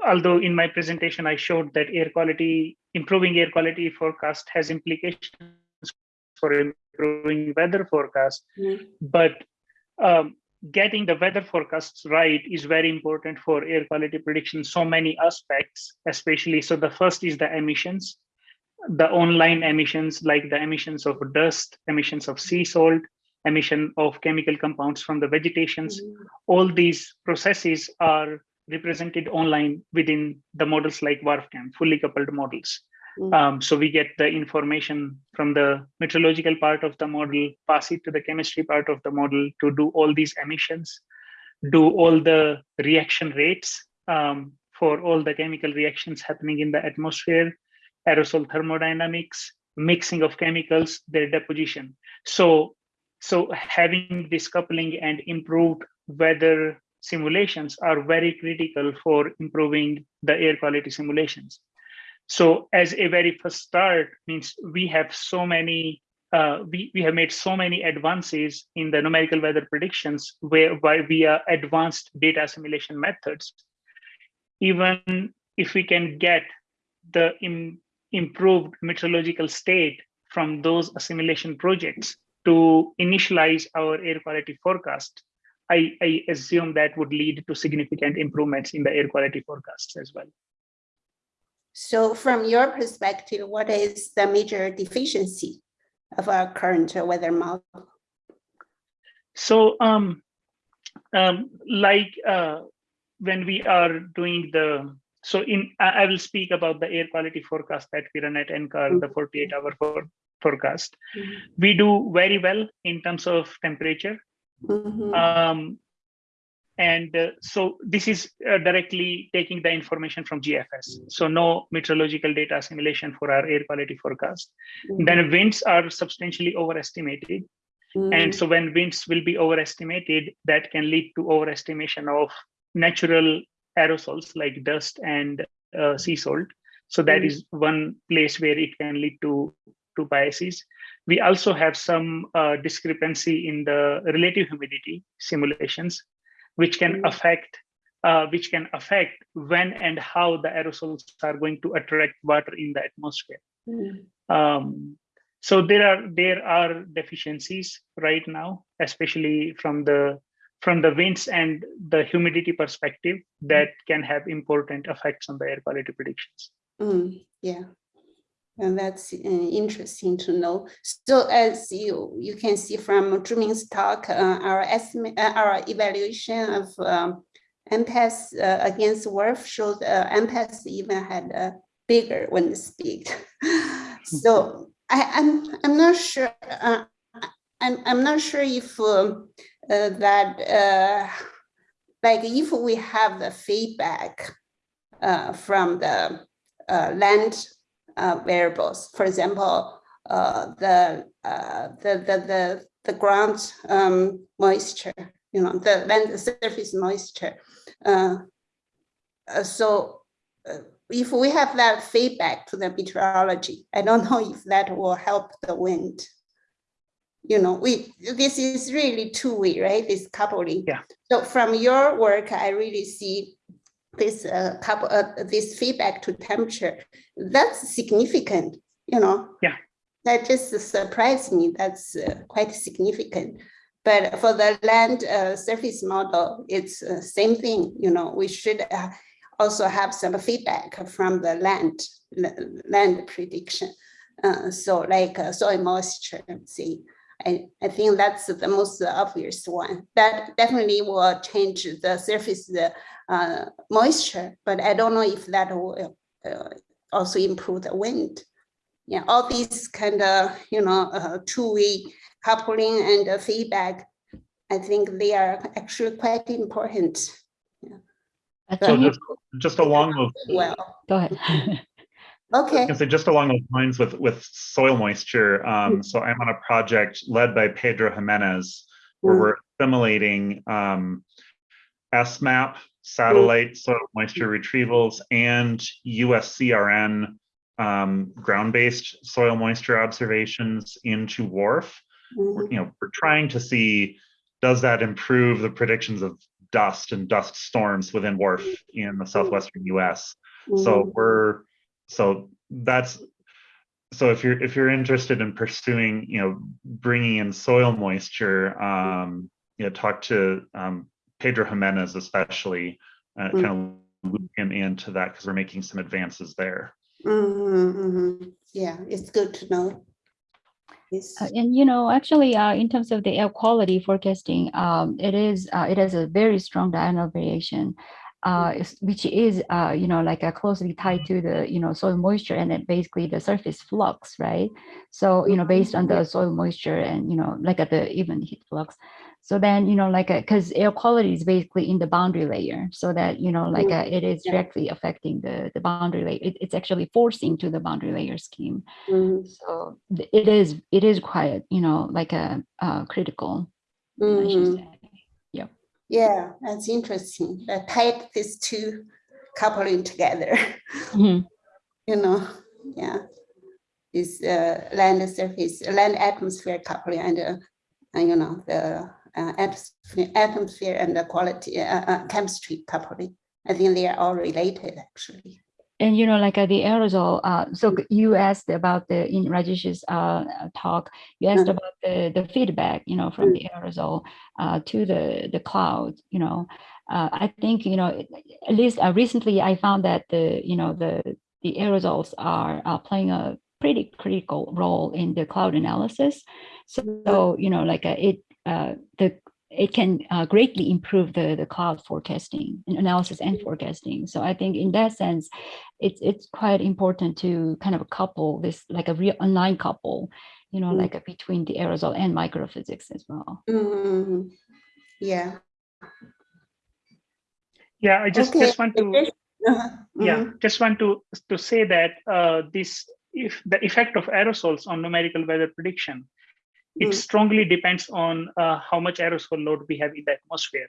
although in my presentation, I showed that air quality, improving air quality forecast has implications for improving weather forecast. Mm. But um, getting the weather forecasts right is very important for air quality prediction. So many aspects, especially. So the first is the emissions, the online emissions, like the emissions of dust, emissions of sea salt, emission of chemical compounds from the vegetations. All these processes are represented online within the models like WRF-Chem, fully coupled models. Mm. Um, so we get the information from the meteorological part of the model, pass it to the chemistry part of the model to do all these emissions, do all the reaction rates um, for all the chemical reactions happening in the atmosphere, aerosol thermodynamics, mixing of chemicals, their deposition. So, so having this coupling and improved weather simulations are very critical for improving the air quality simulations. So as a very first start means we have so many, uh, we, we have made so many advances in the numerical weather predictions where by via advanced data assimilation methods. Even if we can get the im- improved meteorological state from those assimilation projects to initialize our air quality forecast, I, I assume that would lead to significant improvements in the air quality forecasts as well. So from your perspective, what is the major deficiency of our current weather model? So, um, um, like uh, when we are doing the, so in, I, will speak about the air quality forecast that we run at NCAR, the 48 hour for, forecast. Mhm. We do very well in terms of temperature. Mhm. Um, and uh, so this is uh, directly taking the information from GFS. So no meteorological data assimilation for our air quality forecast. Then winds are substantially overestimated. And Mhm. so when winds will be overestimated, that can lead to overestimation of natural aerosols like dust and uh, sea salt. So that Mm. is one place where it can lead to, to biases. We also have some uh, discrepancy in the relative humidity simulations, which can Mm. affect uh, which can affect when and how the aerosols are going to attract water in the atmosphere. Mhm. Um, so there are there are deficiencies right now, especially from the from the winds and the humidity perspective that can have important effects on the air quality predictions. Mm, yeah. And that's uh, interesting to know. So as you you can see from Zhuming's talk, uh, our estimate, uh, our evaluation of um, MPAS uh, against WRF showed uh, MPAS even had a bigger wind speed. <laughs> so I, I'm I'm not sure. Uh, I'm I'm not sure if um, uh, that uh, like if we have the feedback uh, from the uh, land uh, variables. For example, uh, the, uh, the, the, the, the ground um, moisture, you know, the land surface moisture. Uh, uh, so uh, if we have that feedback to the meteorology, I don't know if that will help the wind. You know, we this is really two-way, right? This coupling. Yeah. So from your work, I really see this uh, couple uh, this feedback to temperature that's significant you know? Yeah. that just surprised me that's uh, quite significant. But for the land uh, surface model it's uh, same thing you know we should uh, also have some feedback from the land land prediction uh, so like uh, soil moisture see? I, I think that's the most obvious one. That definitely will change the surface uh, uh, moisture, but I don't know if that will uh, also improve the wind. Yeah, all these kind of, you know, uh, two-way coupling and uh, feedback, I think they are actually quite important. Yeah. So can just, just along those, Well, Go ahead. <laughs> I okay. can say just along those lines with, with soil moisture. Um, so I'm on a project led by Pedro Jimenez, where Mm. we're assimilating um, SMAP satellite soil moisture retrievals and USCRN um, ground-based soil moisture observations into WRF. We're, Mhm, you know, we're trying to see, does that improve the predictions of dust and dust storms within WRF in the southwestern US? So mhm, we're, so that's, so if you're, if you're interested in pursuing, you know, bringing in soil moisture, um, you know, talk to um, Pedro Jimenez especially, uh, Mm. kind of loop him into that because we're making some advances there. Mhm, mhm. Yeah, it's good to know. Yes. Uh, And you know, actually, uh, in terms of the air quality forecasting, um, it is uh, it has a very strong diurnal variation, uh, which is uh, you know like uh, closely tied to the you know soil moisture and then basically the surface flux, right? So you know, based on the soil moisture and you know like at the even heat flux. So then you know like because air quality is basically in the boundary layer, so that you know like Mm, uh, it is yeah. directly affecting the the boundary layer. It, it's actually forcing to the boundary layer scheme. Mhm, So it is, it is quite, you know, like a, uh, critical, should mhm. say. Yeah, that's interesting. The tied these two coupling together, Mhm. <laughs> you know, yeah. Is uh, land surface, land atmosphere coupling and, uh, and you know, the atmosphere, atmosphere and the quality, uh, uh, chemistry coupling. I think they are all related actually. And, you know, like uh, the aerosol, uh, so you asked about the, in Rajesh's uh, uh, talk, you asked Mm. about the, the feedback, you know, from the aerosol uh, to the, the cloud, you know. Uh, I think, you know, at least uh, recently I found that the, you know, the, the aerosols are uh, playing a pretty critical role in the cloud analysis. So, you know, like uh, it, uh, the, it can uh, greatly improve the, the cloud forecasting and analysis and forecasting. So I think in that sense, it's it's quite important to kind of couple this like a real online couple, you know, Mm. like a, between the aerosol and microphysics as well. Mhm. Yeah. Yeah, I just, Okay. just want to, Uh-huh, yeah, mhm, just want to, to say that uh, this, if the effect of aerosols on numerical weather prediction, it Mm. strongly depends on uh, how much aerosol load we have in the atmosphere.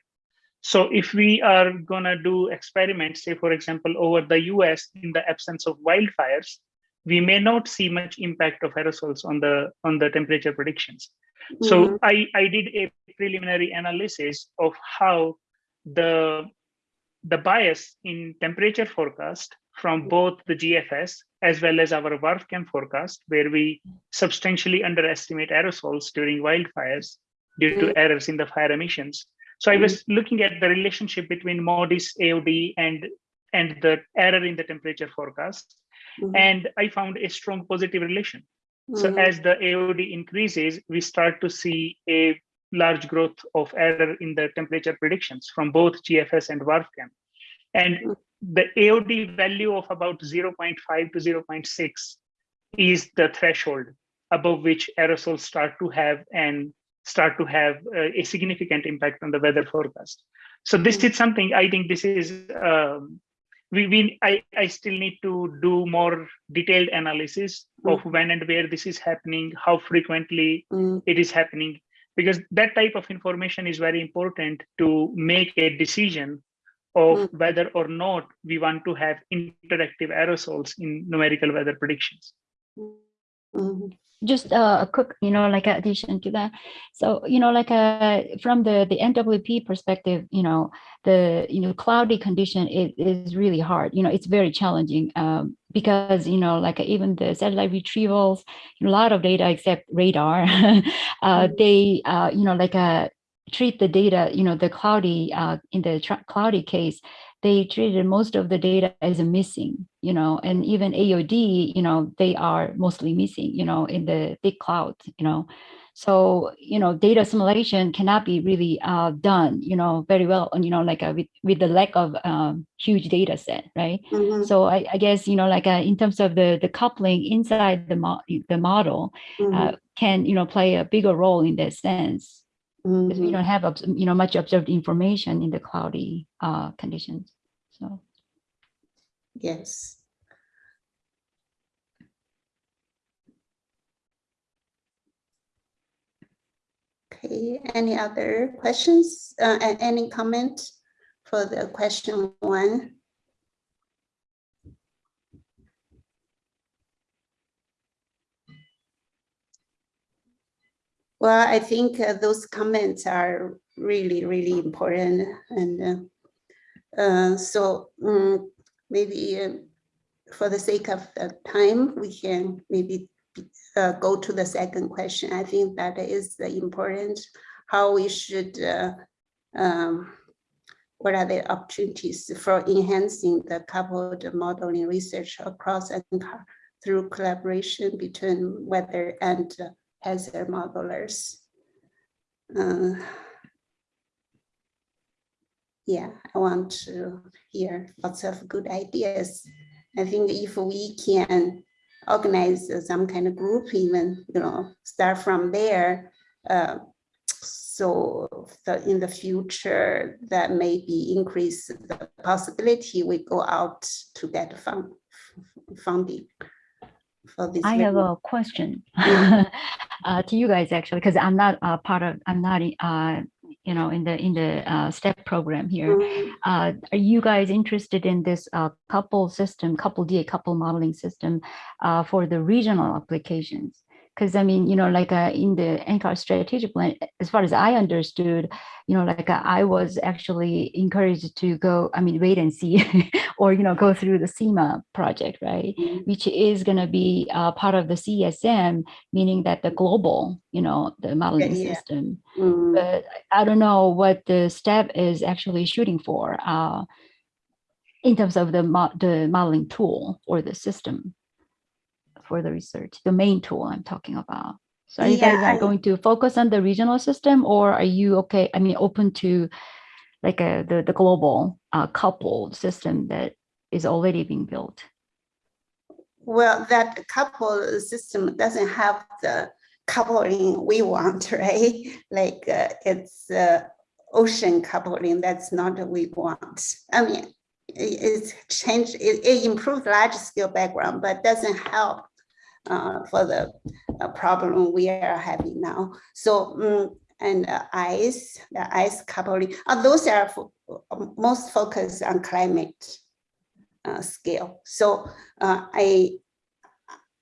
So if we are gonna do experiments, say for example, over the US in the absence of wildfires, we may not see much impact of aerosols on the on the temperature predictions. mhm, So I, I did a preliminary analysis of how the the bias in temperature forecast from both the GFS as well as our WRF-Chem forecast, where we substantially underestimate aerosols during wildfires due to Mm. errors in the fire emissions. So I was looking at the relationship between MODIS AOD and and the error in the temperature forecast, mhm, and I found a strong positive relation. So mhm, as the AOD increases, we start to see a large growth of error in the temperature predictions from both GFS and WRF-Chem. And Mm. the AOD value of about 0.5 to 0.6 is the threshold above which aerosols start to have and start to have uh, a significant impact on the weather forecast. So this Mm. is something I think this is um, we, we I, I still need to do more detailed analysis of when and where this is happening, how frequently mm, it is happening, because that type of information is very important to make a decision of Mm. whether or not we want to have interactive aerosols in numerical weather predictions. mhm, Just uh, a quick, you know, like addition to that. So, you know, like uh, from the the NWP perspective, you know, the you know cloudy condition is, is really hard. You know, it's very challenging um, because you know, like even the satellite retrievals, a lot of data except radar, <laughs> uh, Mhm. they uh, you know like uh, treat the data. You know, the cloudy uh, in the cloudy case, they treated most of the data as a missing, you know, and even AOD, you know, they are mostly missing, you know, in the big cloud, you know. So, you know, data assimilation cannot be really uh, done, you know, very well, and you know, like uh, with, with the lack of um, huge data set, right? mhm, So I, I guess, you know, like uh, in terms of the, the coupling inside the, mo- the model uh, mhm, can, you know, play a bigger role in that sense because we mhm. don't have, you know, much observed information in the cloudy uh, conditions. So. Yes. Okay, any other questions? Uh, any comment for the question one? Well, I think uh, those comments are really, really important and uh, uh, so mm, maybe uh, for the sake of the time, we can maybe uh, go to the second question. I think that is the important how we should, uh, um, what are the opportunities for enhancing the coupled modeling research across and through collaboration between weather and uh, their modelers. Uh, yeah, I want to hear lots of good ideas. I think if we can organize some kind of group, even, you know, start from there. Uh, so the, in the future, that maybe increase the possibility we go out to get fund, funding for this. I have a question <laughs> uh, to you guys actually, because I'm not a part of, I'm not, uh, you know, in the in the uh, STEP program here. Mm, Uh, are you guys interested in this uh, couple system, couple DA couple modeling system uh, for the regional applications? Because I mean, you know, like uh, in the NCAR strategic plan, as far as I understood, you know, like uh, I was actually encouraged to go, I mean, wait and see, <laughs> or, you know, go through the SIMA project, right? mm, Which is going to be uh, part of the CSM, meaning that the global, you know, the modeling yeah. system mm. but I don't know what the step is actually shooting for uh, in terms of the mo the modeling tool or the system for the research, the main tool I'm talking about. So are you guys are I- going to focus on the regional system or are you okay? I mean, open to like a, the, the global uh, coupled system that is already being built? Well, that coupled system doesn't have the coupling we want, <laughs> right? Like uh, it's uh, ocean coupling, that's not what we want. I mean, it- it's changed, it, it improved large scale background, but doesn't help uh, for the uh, problem we are having now. So, mm, and uh, ice, the ice coupling, uh, those are fo- most focused on climate uh, scale. So uh, I,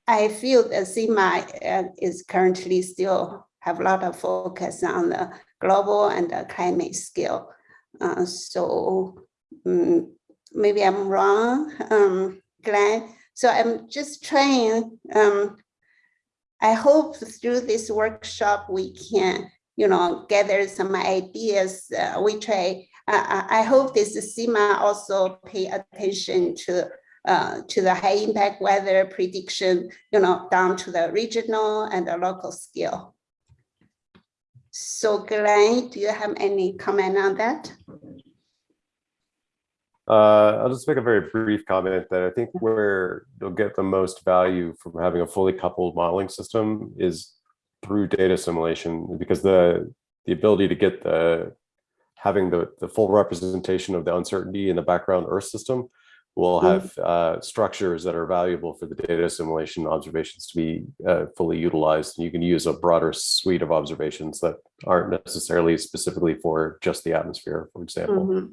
I feel that uh, is currently still have a lot of focus on the global and the climate scale. Uh, so mm, maybe I'm wrong, um, Glenn. So I'm just trying. Um, I hope through this workshop we can, you know, gather some ideas. Uh, try. I, I I hope this SIMA also pay attention to uh, to the high impact weather prediction, you know, down to the regional and the local scale. So Glenn, do you have any comment on that? Uh, I'll just make a very brief comment that I think where you'll get the most value from having a fully coupled modeling system is through data assimilation because the the ability to get the having the the full representation of the uncertainty in the background Earth system will Mhm. have uh, structures that are valuable for the data assimilation observations to be uh, fully utilized. And you can use a broader suite of observations that aren't necessarily specifically for just the atmosphere, for example. Mhm.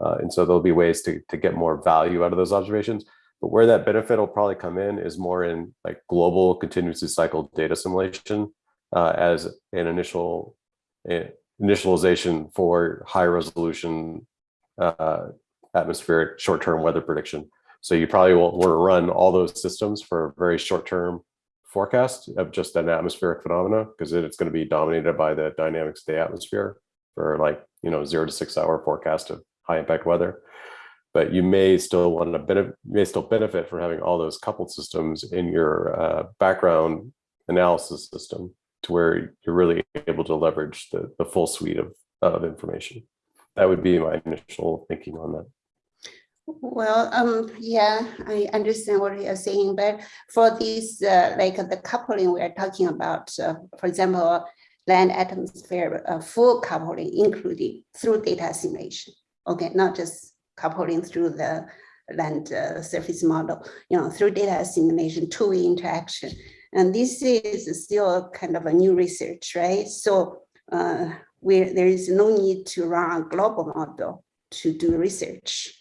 Uh, and so there'll be ways to, to get more value out of those observations. But where that benefit will probably come in is more in like global continuously cycled data assimilation uh, as an initial eh, initialization for high resolution uh, atmospheric short-term weather prediction. So you probably will want to run all those systems for a very short-term forecast of just an atmospheric phenomena because it's going to be dominated by the dynamics of the atmosphere for like, you know, zero to six hour forecast of high impact weather. But you may still want to benefit, may still benefit from having all those coupled systems in your uh, background analysis system to where you're really able to leverage the, the full suite of, of information. That would be my initial thinking on that. Well, um, yeah, I understand what you're saying, but for this, uh, like the coupling we are talking about, uh, for example, land atmosphere, uh, full coupling, including through data assimilation. Okay, not just coupling through the land uh, surface model, you know, through data assimilation, two-way interaction. And this is still kind of a new research, right? So uh, where there is no need to run a global model to do research.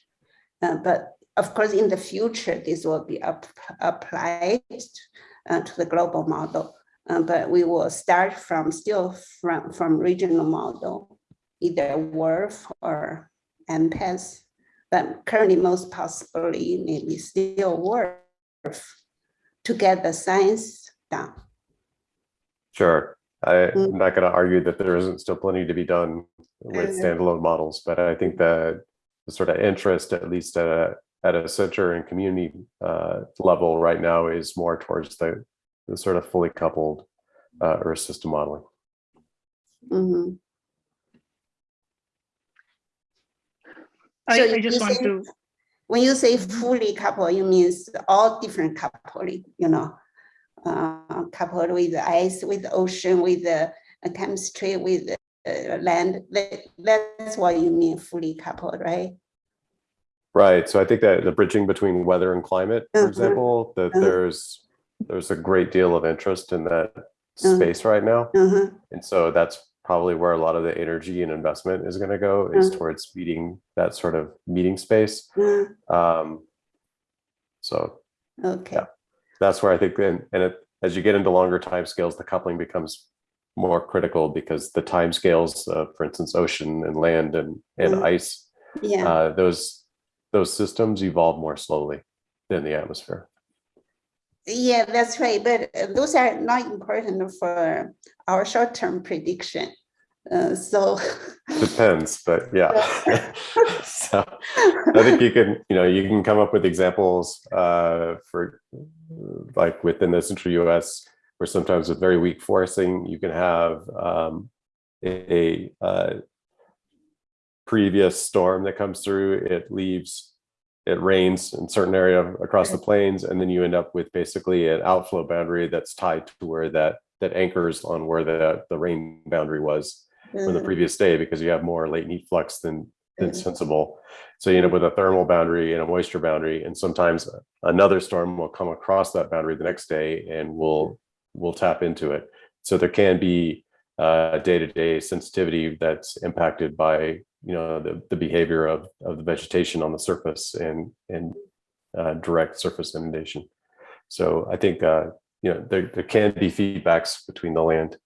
Uh, but of course, in the future, this will be up, applied uh, to the global model. Uh, but we will start from still from, from regional model, either WRF or MPAS. But currently, most possibly, maybe still WRF to get the science done. Sure. I'm not going to argue that there isn't still plenty to be done with Mhm. standalone models, but I think that the sort of interest, at least at a at a center and community uh, level right now, is more towards the, the sort of fully coupled uh, Earth system modeling. Mhm. I, So I you just want say- to, When you say fully coupled, you means all different coupling, you know, uh, coupled with the ice, with the ocean, with the uh, chemistry, with the uh, land. That, that's what you mean fully coupled, right? Right. So I think that the bridging between weather and climate, for Mhm. example, that Mhm. there's there's a great deal of interest in that Mhm. space right now. Uh-huh. And so that's probably where a lot of the energy and investment is going to go is Mhm. towards meeting that sort of meeting space. uh, Um, so Okay. Yeah. that's where I think, and, and it, as you get into longer timescales, the coupling becomes more critical because the timescales, uh, for instance, ocean and land and, and Mhm. ice, Yeah. uh, those those systems evolve more slowly than the atmosphere. Yeah, that's right. But uh, those are not important for our short-term prediction. Uh, so. <laughs> Depends, but yeah. <laughs> so I think you can, you know, you can come up with examples uh, for like within the central US, where sometimes with very weak forcing, you can have um, a, uh, previous storm that comes through, it leaves, it rains in certain area across the plains, and then you end up with basically an outflow boundary that's tied to where that that anchors on where the the rain boundary was from the uh, previous day because you have more latent heat flux than than Mhm. sensible. So you end up with a thermal boundary and a moisture boundary, and sometimes another storm will come across that boundary the next day and will will tap into it. So there can be uh, day-to-day sensitivity that's impacted by you know the, the behavior of, of the vegetation on the surface and and uh, direct surface inundation. So I think uh, you know there, there can be feedbacks between the land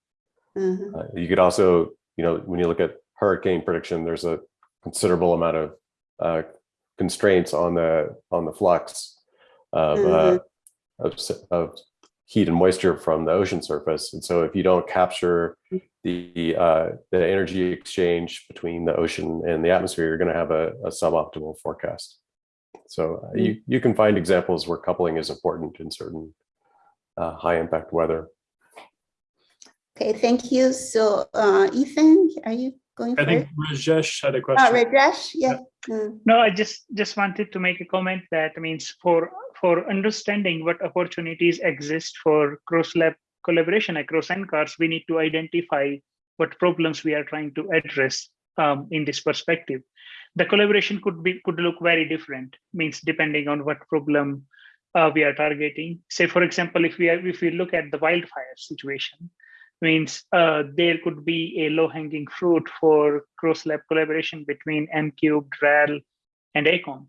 uh-huh. uh, you could also, you know, when you look at hurricane prediction, there's a considerable amount of uh, constraints on the on the flux of, uh, of of heat and moisture from the ocean surface. And so, if you don't capture the uh, the energy exchange between the ocean and the atmosphere, you're going to have a, a suboptimal forecast. So uh, you you can find examples where coupling is important in certain uh, high impact weather. Okay, thank you. So uh, Ethan, are you going for I first? think Rajesh had a Uh, question. Rajesh, yeah. Mm, no, I just, just wanted to make a comment that means for, for understanding what opportunities exist for cross-lab collaboration across NCARs, we need to identify what problems we are trying to address um, in this perspective. The collaboration could be could look very different, means depending on what problem uh, we are targeting. Say, for example, if we are, if we look at the wildfire situation, means uh, there could be a low-hanging fruit for cross-lab collaboration between MCube, RAL, and ACOM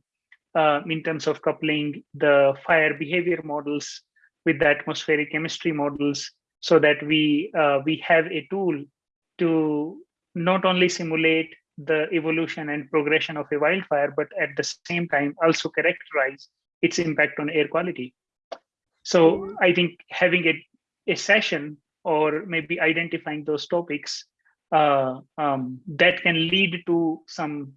uh, in terms of coupling the fire behavior models with the atmospheric chemistry models so that we uh, we have a tool to not only simulate the evolution and progression of a wildfire, but at the same time also characterize its impact on air quality. So I think having a, a session or maybe identifying those topics uh, um, that can lead to some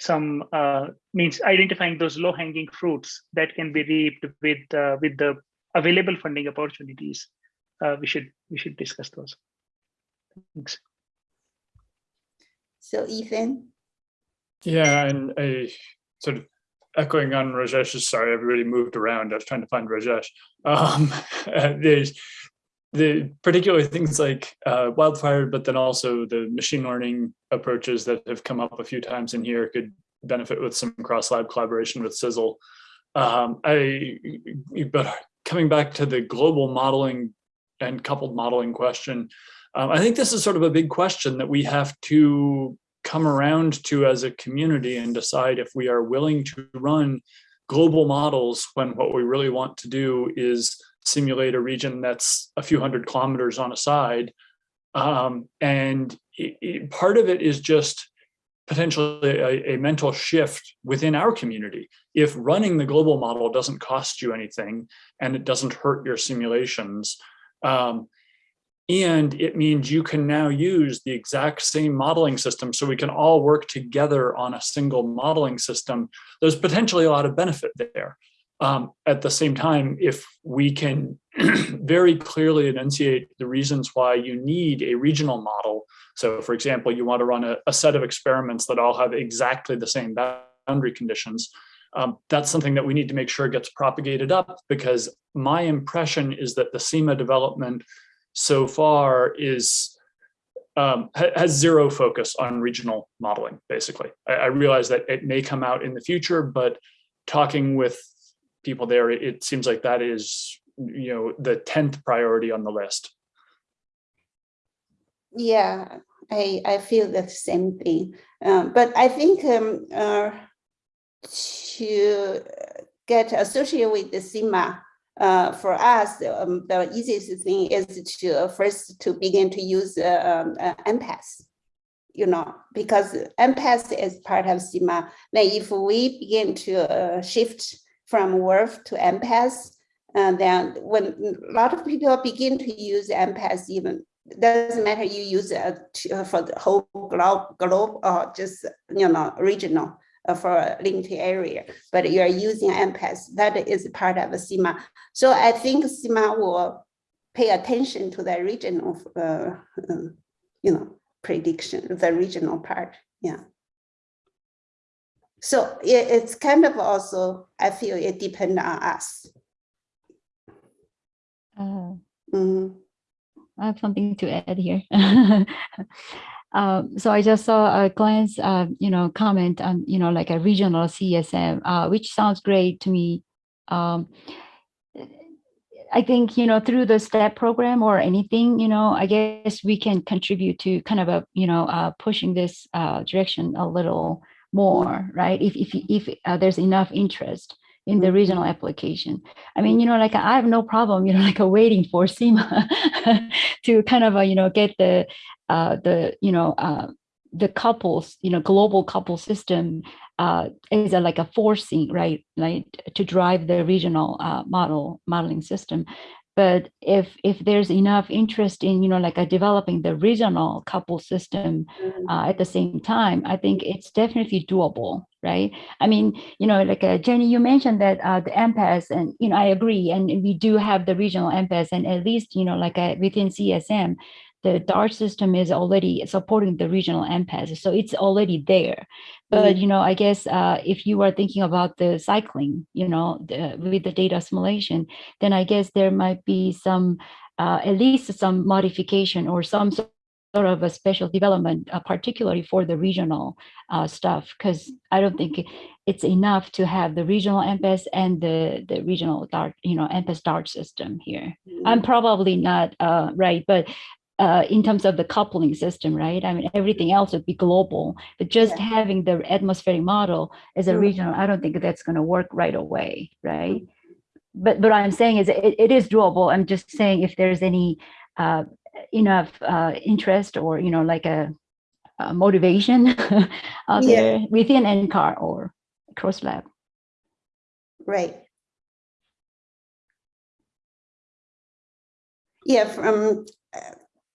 some uh, means identifying those low hanging fruits that can be reaped with uh, with the available funding opportunities. Uh, we should we should discuss those. Thanks. So Ethan, Yeah, and I sort of echoing on Rajesh's, sorry, everybody moved around. I was trying to find Rajesh. Um, <laughs> there's the particularly things like uh, wildfire, but then also the machine learning approaches that have come up a few times in here could benefit with some cross lab collaboration with CISL. Um, I, but coming back to the global modeling and coupled modeling question, um, I think this is sort of a big question that we have to come around to as a community and decide if we are willing to run global models when what we really want to do is simulate a region that's a few hundred kilometers on a side. Um, and it, it, part of it is just potentially a, a, mental shift within our community. If running the global model doesn't cost you anything and it doesn't hurt your simulations, um, And it means you can now use the exact same modeling system so we can all work together on a single modeling system. There's potentially a lot of benefit there. Um, at the same time, if we can <clears throat> very clearly enunciate the reasons why you need a regional model. So for example, you want to run a, a set of experiments that all have exactly the same boundary conditions. Um, that's something that we need to make sure gets propagated up because my impression is that the SIMA development so far is um, ha has zero focus on regional modeling, basically. I, I realize that it may come out in the future, but talking with people there, it, seems like that is, you know, the 10th priority on the list. Yeah, I, I feel the same thing. Um, but I think um, uh, to get associated with the SIMA, uh, for us, um, the easiest thing is to uh, first to begin to use uh, um, uh, MPAS, you know, because MPAS is part of SIMA. Now, if we begin to uh, shift from WRF to MPAS, and then when a lot of people begin to use MPAS, even doesn't matter you use it to, for the whole globe, globe or just you know regional uh, for a limited area, but you are using MPAS, that is part of SIMA. So I think SIMA will pay attention to the regional, uh, uh, you know, prediction, the regional part, yeah. So it, it's kind of also, I feel it depends on us. Uh, Mhm. I have something to add here. <laughs> Um, so I just saw a client's, uh, you know, comment on, you know, like a regional CSM, uh, which sounds great to me. Um, I think, you know, through the STEP program or anything, you know, I guess we can contribute to kind of a, you know, uh, pushing this uh, direction a little more, right? If, if, if uh, there's enough interest in the regional application. I mean, you know, like I have no problem, you know, <laughs> like waiting for SIMA <laughs> to kind of, uh, you know, get the, uh, the, you know, uh, the couples, you know, global couple system uh, is a, like a forcing, right, like to drive the regional uh, model modeling system. But if if there's enough interest in, you know, like a developing the regional couple system uh, at the same time, I think it's definitely doable, right? I mean, you know, like uh, Jenny, you mentioned that uh, the MPAS, and you know, I agree, and we do have the regional MPAS, and at least you know, like uh, within CSM, the DART system is already supporting the regional MPAS, so it's already there. But you know, I guess uh, if you are thinking about the cycling, you know, the, with the data assimilation, then I guess there might be some, uh, at least some modification or some sort of a special development, uh, particularly for the regional uh, stuff, because I don't think it's enough to have the regional MPAS and the the regional DART, you know, MPAS DART system here. I'm probably not uh, right, but uh, in terms of the coupling system, right? I mean, everything else would be global, but just Yeah. having the atmospheric model as a regional, I don't think that's going to work right away, right? But but what I'm saying is it, it is doable. I'm just saying if there's any uh, enough uh, interest or you know like a, a motivation <laughs> out Yeah. there within NCAR or cross lab. Right. Yeah, from, uh,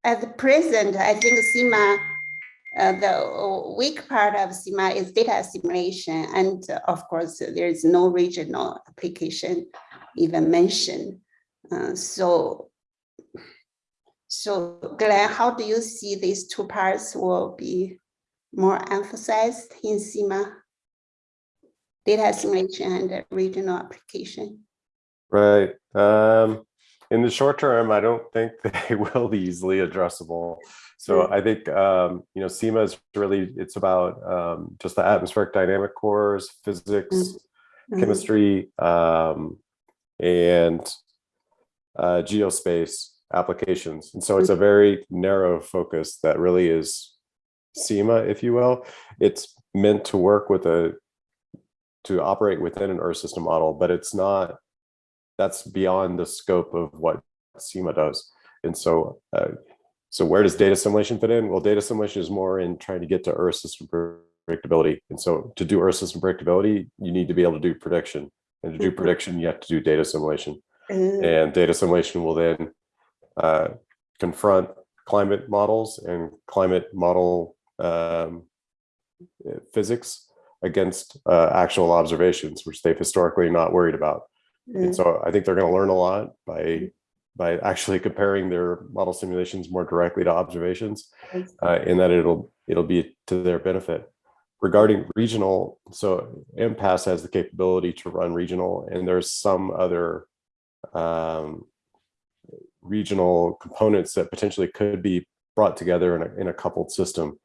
at present, I think SIMA, uh, the weak part of SIMA is data assimilation. And uh, of course, there is no regional application even mentioned. Uh, so, so Glenn, how do you see these two parts will be more emphasized in SIMA? Data assimilation and regional application? Right. Um, in the short term, I don't think <laughs> they will be easily addressable. So I think, um, you know, SIMA is really, it's about um, just the atmospheric dynamic cores, physics, Mhm. chemistry, um, and uh, geospace applications. And so it's a very narrow focus that really is SIMA, if you will. It's meant to work with a, to operate within an Earth system model, but it's not, that's beyond the scope of what SIMA does. And so, uh, so where does data assimilation fit in? Well, data assimilation is more in trying to get to Earth system predictability. And so to do Earth system predictability, you need to be able to do prediction. And to do Mhm. prediction, you have to do data assimilation. Uh, And data assimilation will then uh, confront climate models and climate model um, physics against uh, actual observations, which they've historically not worried about. Mm. And so I think they're going to learn a lot by by actually comparing their model simulations more directly to observations, uh, in that it'll it'll be to their benefit. Regarding regional, so MPAS has the capability to run regional, and there's some other um, regional components that potentially could be brought together in a, in a coupled system.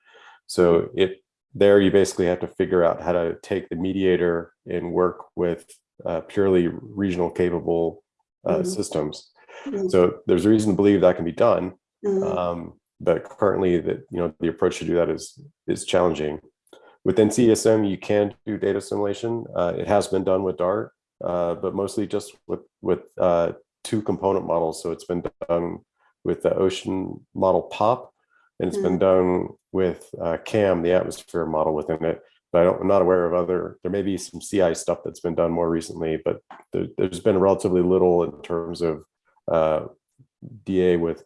So it there you basically have to figure out how to take the mediator and work with uh, purely regional capable uh, Mhm. systems. Mm. So there's a reason to believe that can be done, Mm. um, but currently that you know the approach to do that is is challenging. Within CSM, you can do data assimilation. Uh, it has been done with Dart, uh, but mostly just with with uh, two component models. So it's been done with the ocean model POP, and it's been done with uh, CAM, the atmosphere model within it. But I don't, I'm not aware of other. There may be some CI stuff that's been done more recently, but there, there's been relatively little in terms of uh, DA with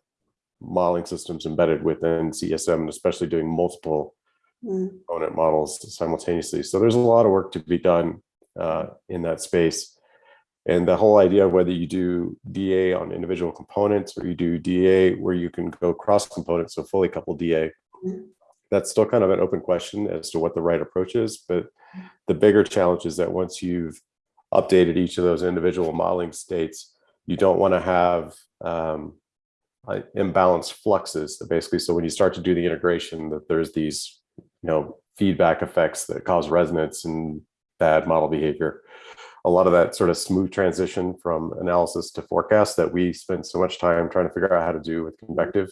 modeling systems embedded within CSM, and especially doing multiple Mm. component models simultaneously. So there's a lot of work to be done uh, in that space. And the whole idea of whether you do DA on individual components or you do DA where you can go cross components, so fully coupled DA, Mhm. That's still kind of an open question as to what the right approach is. But the bigger challenge is that once you've updated each of those individual modeling states, you don't want to have um, imbalanced fluxes. That basically, so when you start to do the integration, that there's these you know feedback effects that cause resonance and bad model behavior. A lot of that sort of smooth transition from analysis to forecast that we spend so much time trying to figure out how to do with convective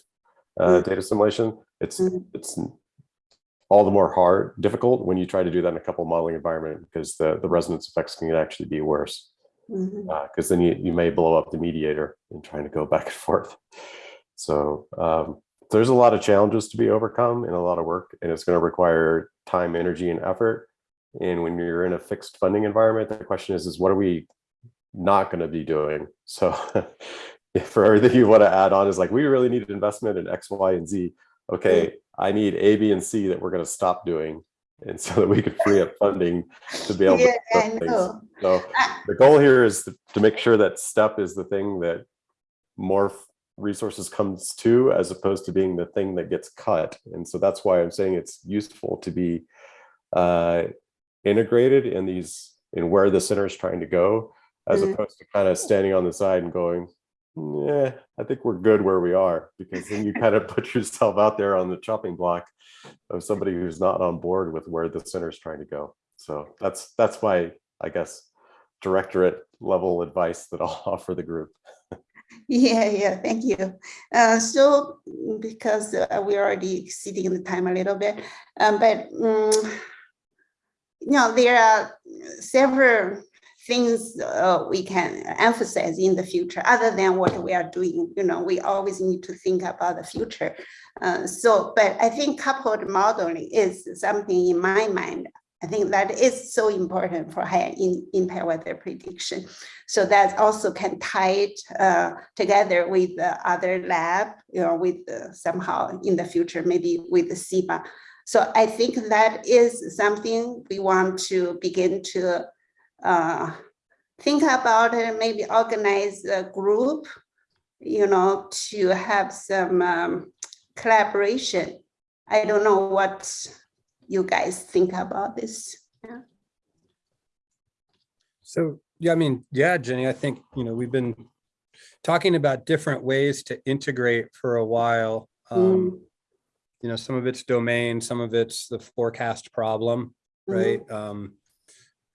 uh, data assimilation. It's Mhm. it's all the more hard, difficult when you try to do that in a couple modeling environment because the the resonance effects can actually be worse because then you, you may blow up the mediator in trying to go <laughs> back and forth. So um, there's a lot of challenges to be overcome and a lot of work, and it's going to require time, energy, and effort. And when you're in a fixed funding environment, the question is, is what are we not going to be doing? <laughs> So <laughs> for everything you want to add on is like, we really need investment in X, Y, and Z. Okay, I need A, B, and C that we're going to stop doing. And so that we can free up funding to be able Yeah, to do I things. know. So the goal here is to, to make sure that step is the thing that more resources comes to as opposed to being the thing that gets cut. And so that's why I'm saying it's useful to be uh, integrated in these in where the center is trying to go, as Mm. opposed to kind of standing on the side and going, yeah, I think we're good where we are, because then you kind of <laughs> put yourself out there on the chopping block of somebody who's not on board with where the center is trying to go. So that's that's my, I guess, directorate level advice that I'll <laughs> offer the group. Yeah, yeah, thank you. Uh, so because uh, we're already exceeding the time a little bit, um, but mm, you know, there are several things uh, we can emphasize in the future other than what we are doing. You know, we always need to think about the future. Uh, so, but I think coupled modeling is something in my mind. I think that is so important for higher in, impact weather prediction. So that also can tie it uh, together with the other lab, you know, with somehow in the future, maybe with the SIBA. So I think that is something we want to begin to uh, think about and maybe organize a group, you know, to have some um, collaboration. I don't know what you guys think about this. Yeah. So, yeah, I mean, yeah, Jenny, I think, you know, we've been talking about different ways to integrate for a while. Um, you know, some of it's domain, some of it's the forecast problem, right? Um,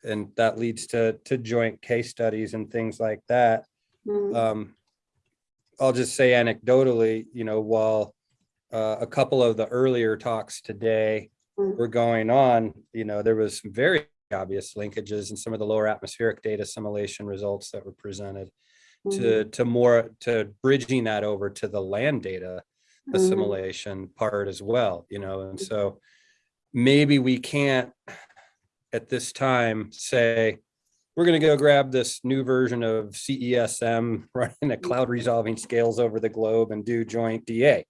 and that leads to, to joint case studies and things like that. Mm, Um, I'll just say anecdotally, you know, while uh, a couple of the earlier talks today Mm. were going on, you know, there was some very obvious linkages in some of the lower atmospheric data assimilation results that were presented mm, to, to more, to bridging that over to the land data assimilation part as well, you know, and so maybe we can't at this time say, we're gonna go grab this new version of CESM, <laughs> running the cloud resolving scales over the globe and do joint DA.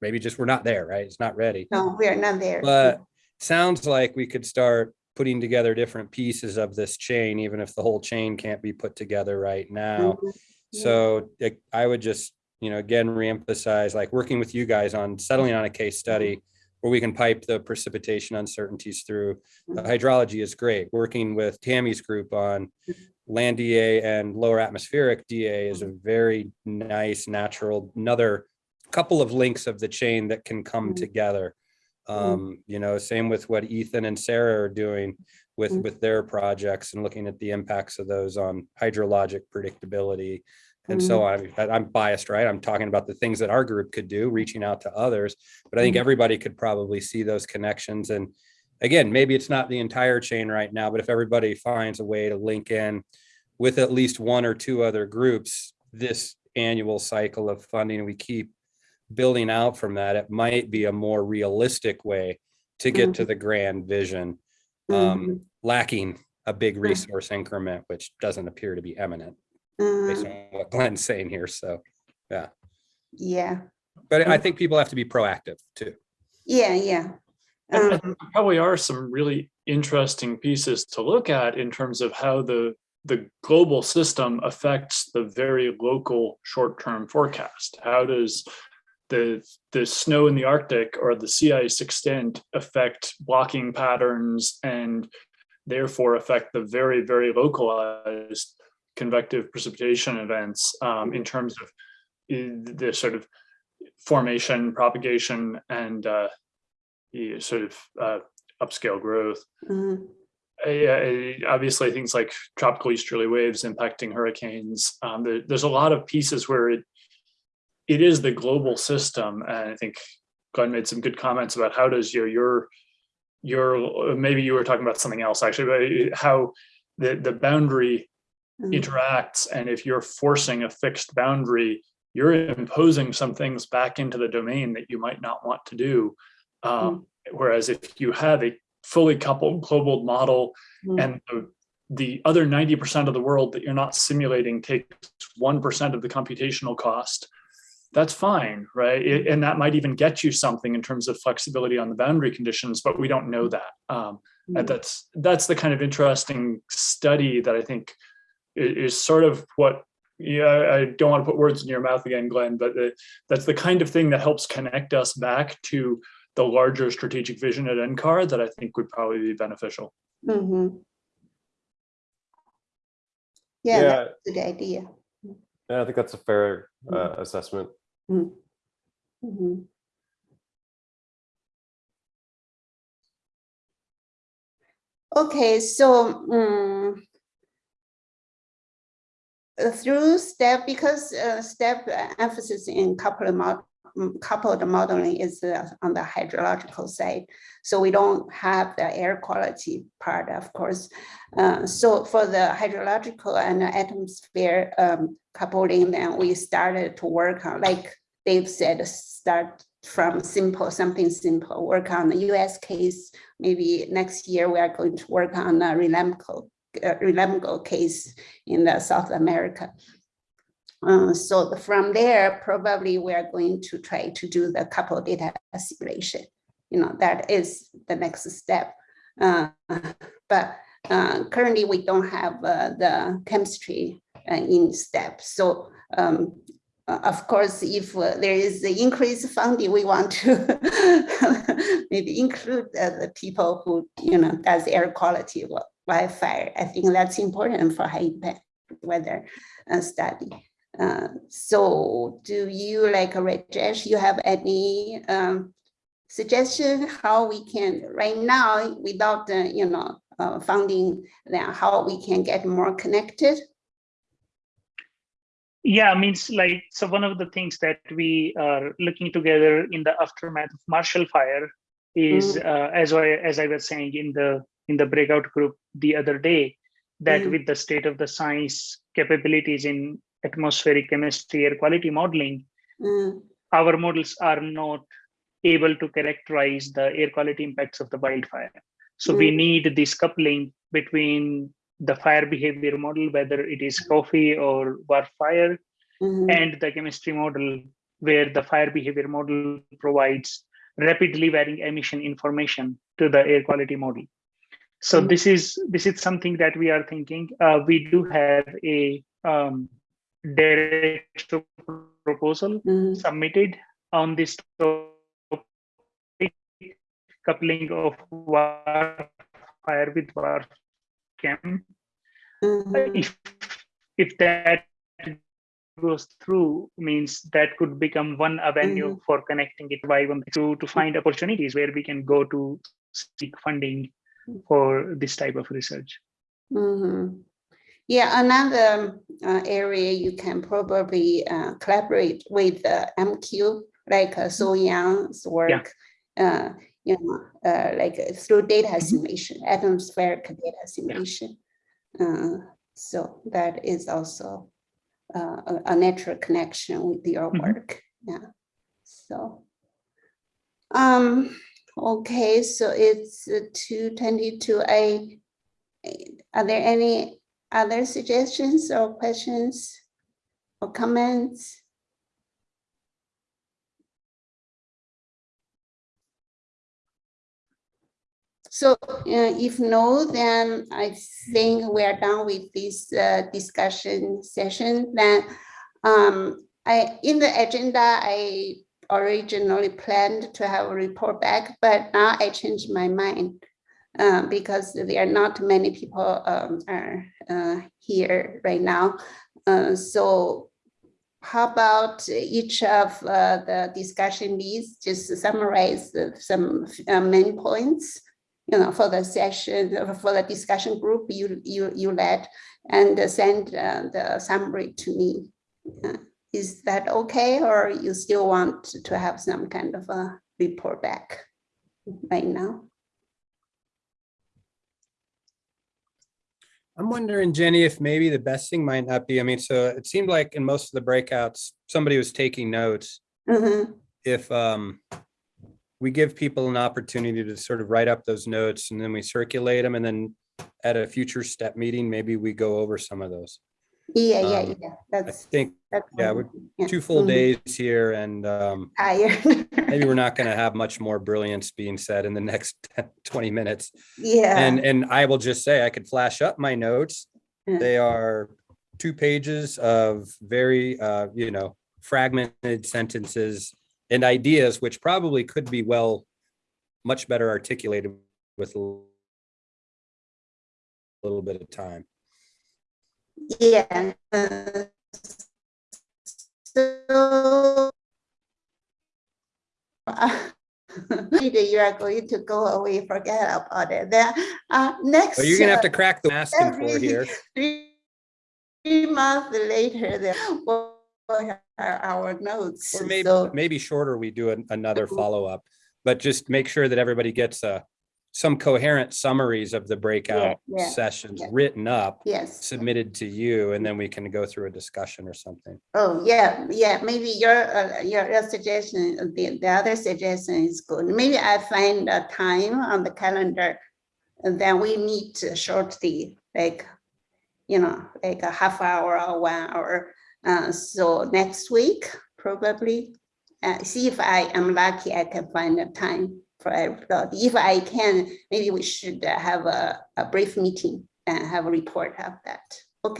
Maybe just we're not there, right? It's not ready. No, we are not there. But sounds like we could start putting together different pieces of this chain, even if the whole chain can't be put together right now. Mhm. Yeah. So like, I would just, you know, again, reemphasize, like working with you guys on settling on a case study where we can pipe the precipitation uncertainties through. The hydrology is great. Working with Tammy's group on land DA and lower atmospheric DA is a very nice, natural, another couple of links of the chain that can come Mm. together. Um, you know, same with what Ethan and Sarah are doing with, with their projects and looking at the impacts of those on hydrologic predictability and so on. I mean, I'm biased, right? I'm talking about the things that our group could do, reaching out to others. But I think Mhm. everybody could probably see those connections. And again, maybe it's not the entire chain right now, but if everybody finds a way to link in with at least one or two other groups, this annual cycle of funding, we keep building out from that, it might be a more realistic way to get to the grand vision, um, Mhm. lacking a big resource increment, which doesn't appear to be eminent based Mhm. on what Glenn's saying here. So, Yeah, Yeah. but I Mm. think people have to be proactive too. yeah, yeah. Um, think there probably are some really interesting pieces to look at in terms of how the the global system affects the very local short-term forecast. How does the the snow in the Arctic or the sea ice extent affect blocking patterns and therefore affect the very very localized convective precipitation events um, in terms of uh, the sort of formation, propagation, and uh, the sort of uh, upscale growth. mhm. Uh, yeah, uh, obviously, things like tropical easterly waves impacting hurricanes. Um, there- there's a lot of pieces where it it is the global system, and I think Glenn made some good comments about how does your your your maybe you were talking about something else actually, but how the the boundary Mhm. interacts and if you're forcing a fixed boundary you're imposing some things back into the domain that you might not want to do um, whereas if you have a fully coupled global model Mm. and the, the other 90% of the world that you're not simulating takes 1% of the computational cost that's fine right It- and that might even get you something in terms of flexibility on the boundary conditions but we don't know that um, and Mm. that's that's the kind of interesting study that I think is, sort of what yeah I- I don't want to put words in your mouth again, Glenn, but the, that's the kind of thing that helps connect us back to the larger strategic vision at NCAR that I think would probably be beneficial. Mhm. Yeah, that's a good idea. Yeah, I think that's a fair uh, assessment. Mhm. Okay, so mm, uh, through step, because uh, step uh, emphasis in coupled mm, coupled modeling is uh, on the hydrological side. So we don't have the air quality part, of course. Uh, so for the hydrological and atmosphere um, coupling, then we started to work on, like Dave said, start from simple, something simple, work on the US case. Maybe next year we are going to work on the RELAMPAGO, uh, RELAMPAGO case in the South America. Uh, so from there, probably we are going to try to do the couple data assimilation. You know, that is the next step. Uh, but uh, currently we don't have uh, the chemistry uh, in step. So um, uh, of course, if uh, there is the increased funding, we want to <laughs> maybe include uh, the people who, you know, does air quality wi- wildfire. I think that's important for high impact weather uh, study. Uh, so do you like Rajesh, you have any um, suggestion how we can right now without, uh, you know, uh, funding, then how we can get more connected? Yeah, means like, so one of the things that we are looking together in the aftermath of Marshall Fire is, uh, as I, as I was saying in the, in the breakout group the other day, that Mm. with the state of the science capabilities in atmospheric chemistry, air quality modeling, Mm, our models are not able to characterize the air quality impacts of the wildfire. So we Mm. need this coupling between the fire behavior model, whether it is CAWFE or wildfire, Mhm. and the chemistry model, where the fire behavior model provides rapidly varying emission information to the air quality model. So Mhm. this is this is something that we are thinking. Uh, we do have a um, direct proposal Mhm. submitted on this topic, coupling of fire with war chem. Mhm. If if that goes through, means that could become one avenue Mhm. for connecting it by one to to find opportunities where we can go to seek funding for this type of research. Mhm. Yeah, another uh, area you can probably uh, collaborate with uh, MQ, like uh, So Young's work. Uh, you know, uh, like uh, through data assimilation, atmospheric data assimilation. Uh, so that is also uh, a, a natural connection with your Mhm. work. Yeah. So. Um. Okay, so it's two twenty-two. I are there any other suggestions or questions or comments? So uh, if no, then I think we are done with this uh, discussion session. Then um, I, in the agenda, I originally planned to have a report back, but now I changed my mind uh, because there are not many people um, are uh, here right now. Uh, so how about each of uh, the discussion leads just summarize some uh, main points, you know, for the session, for the discussion group you you you led, and send uh, the summary to me. Uh, Is that okay, or you still want to have some kind of a report back right now? I'm wondering, Jenny, if maybe the best thing might not be, I mean, so it seemed like in most of the breakouts, somebody was taking notes. Mhm, If um, we give people an opportunity to sort of write up those notes and then we circulate them and then at a future step meeting, maybe we go over some of those. Yeah, yeah, Um, yeah, I think that's yeah, we're Yeah, two full mhm, days here and um, <laughs> Tired. maybe we're not going to have much more brilliance being said in the <laughs> next 20 minutes. Yeah. And, and I will just say, I could flash up my notes. They are two pages of very, uh, you know, fragmented sentences and ideas, which probably could be well, much better articulated with a little bit of time. Yeah. uh, So. <laughs> you are going to go away, forget about it. Then, uh, next. But you're gonna have to crack the asking for here. Three three months later, then we'll have our notes. Or maybe, So, maybe shorter, we do an- another Mhm. <laughs> follow-up, but just make sure that everybody gets a, some coherent summaries of the breakout yeah, sessions yeah. written up, yes. submitted to you, and then we can go through a discussion or something. Oh, yeah, yeah, maybe your, uh, your, your suggestion, the, the other suggestion is good. Maybe I find a time on the calendar. And then we meet shortly, like, you know, like a half hour or one hour. Uh, so next week, probably. Uh, see if I am lucky, I can find a time for everybody. If I can, maybe we should uh, have a, a brief meeting and have a report of that. Okay.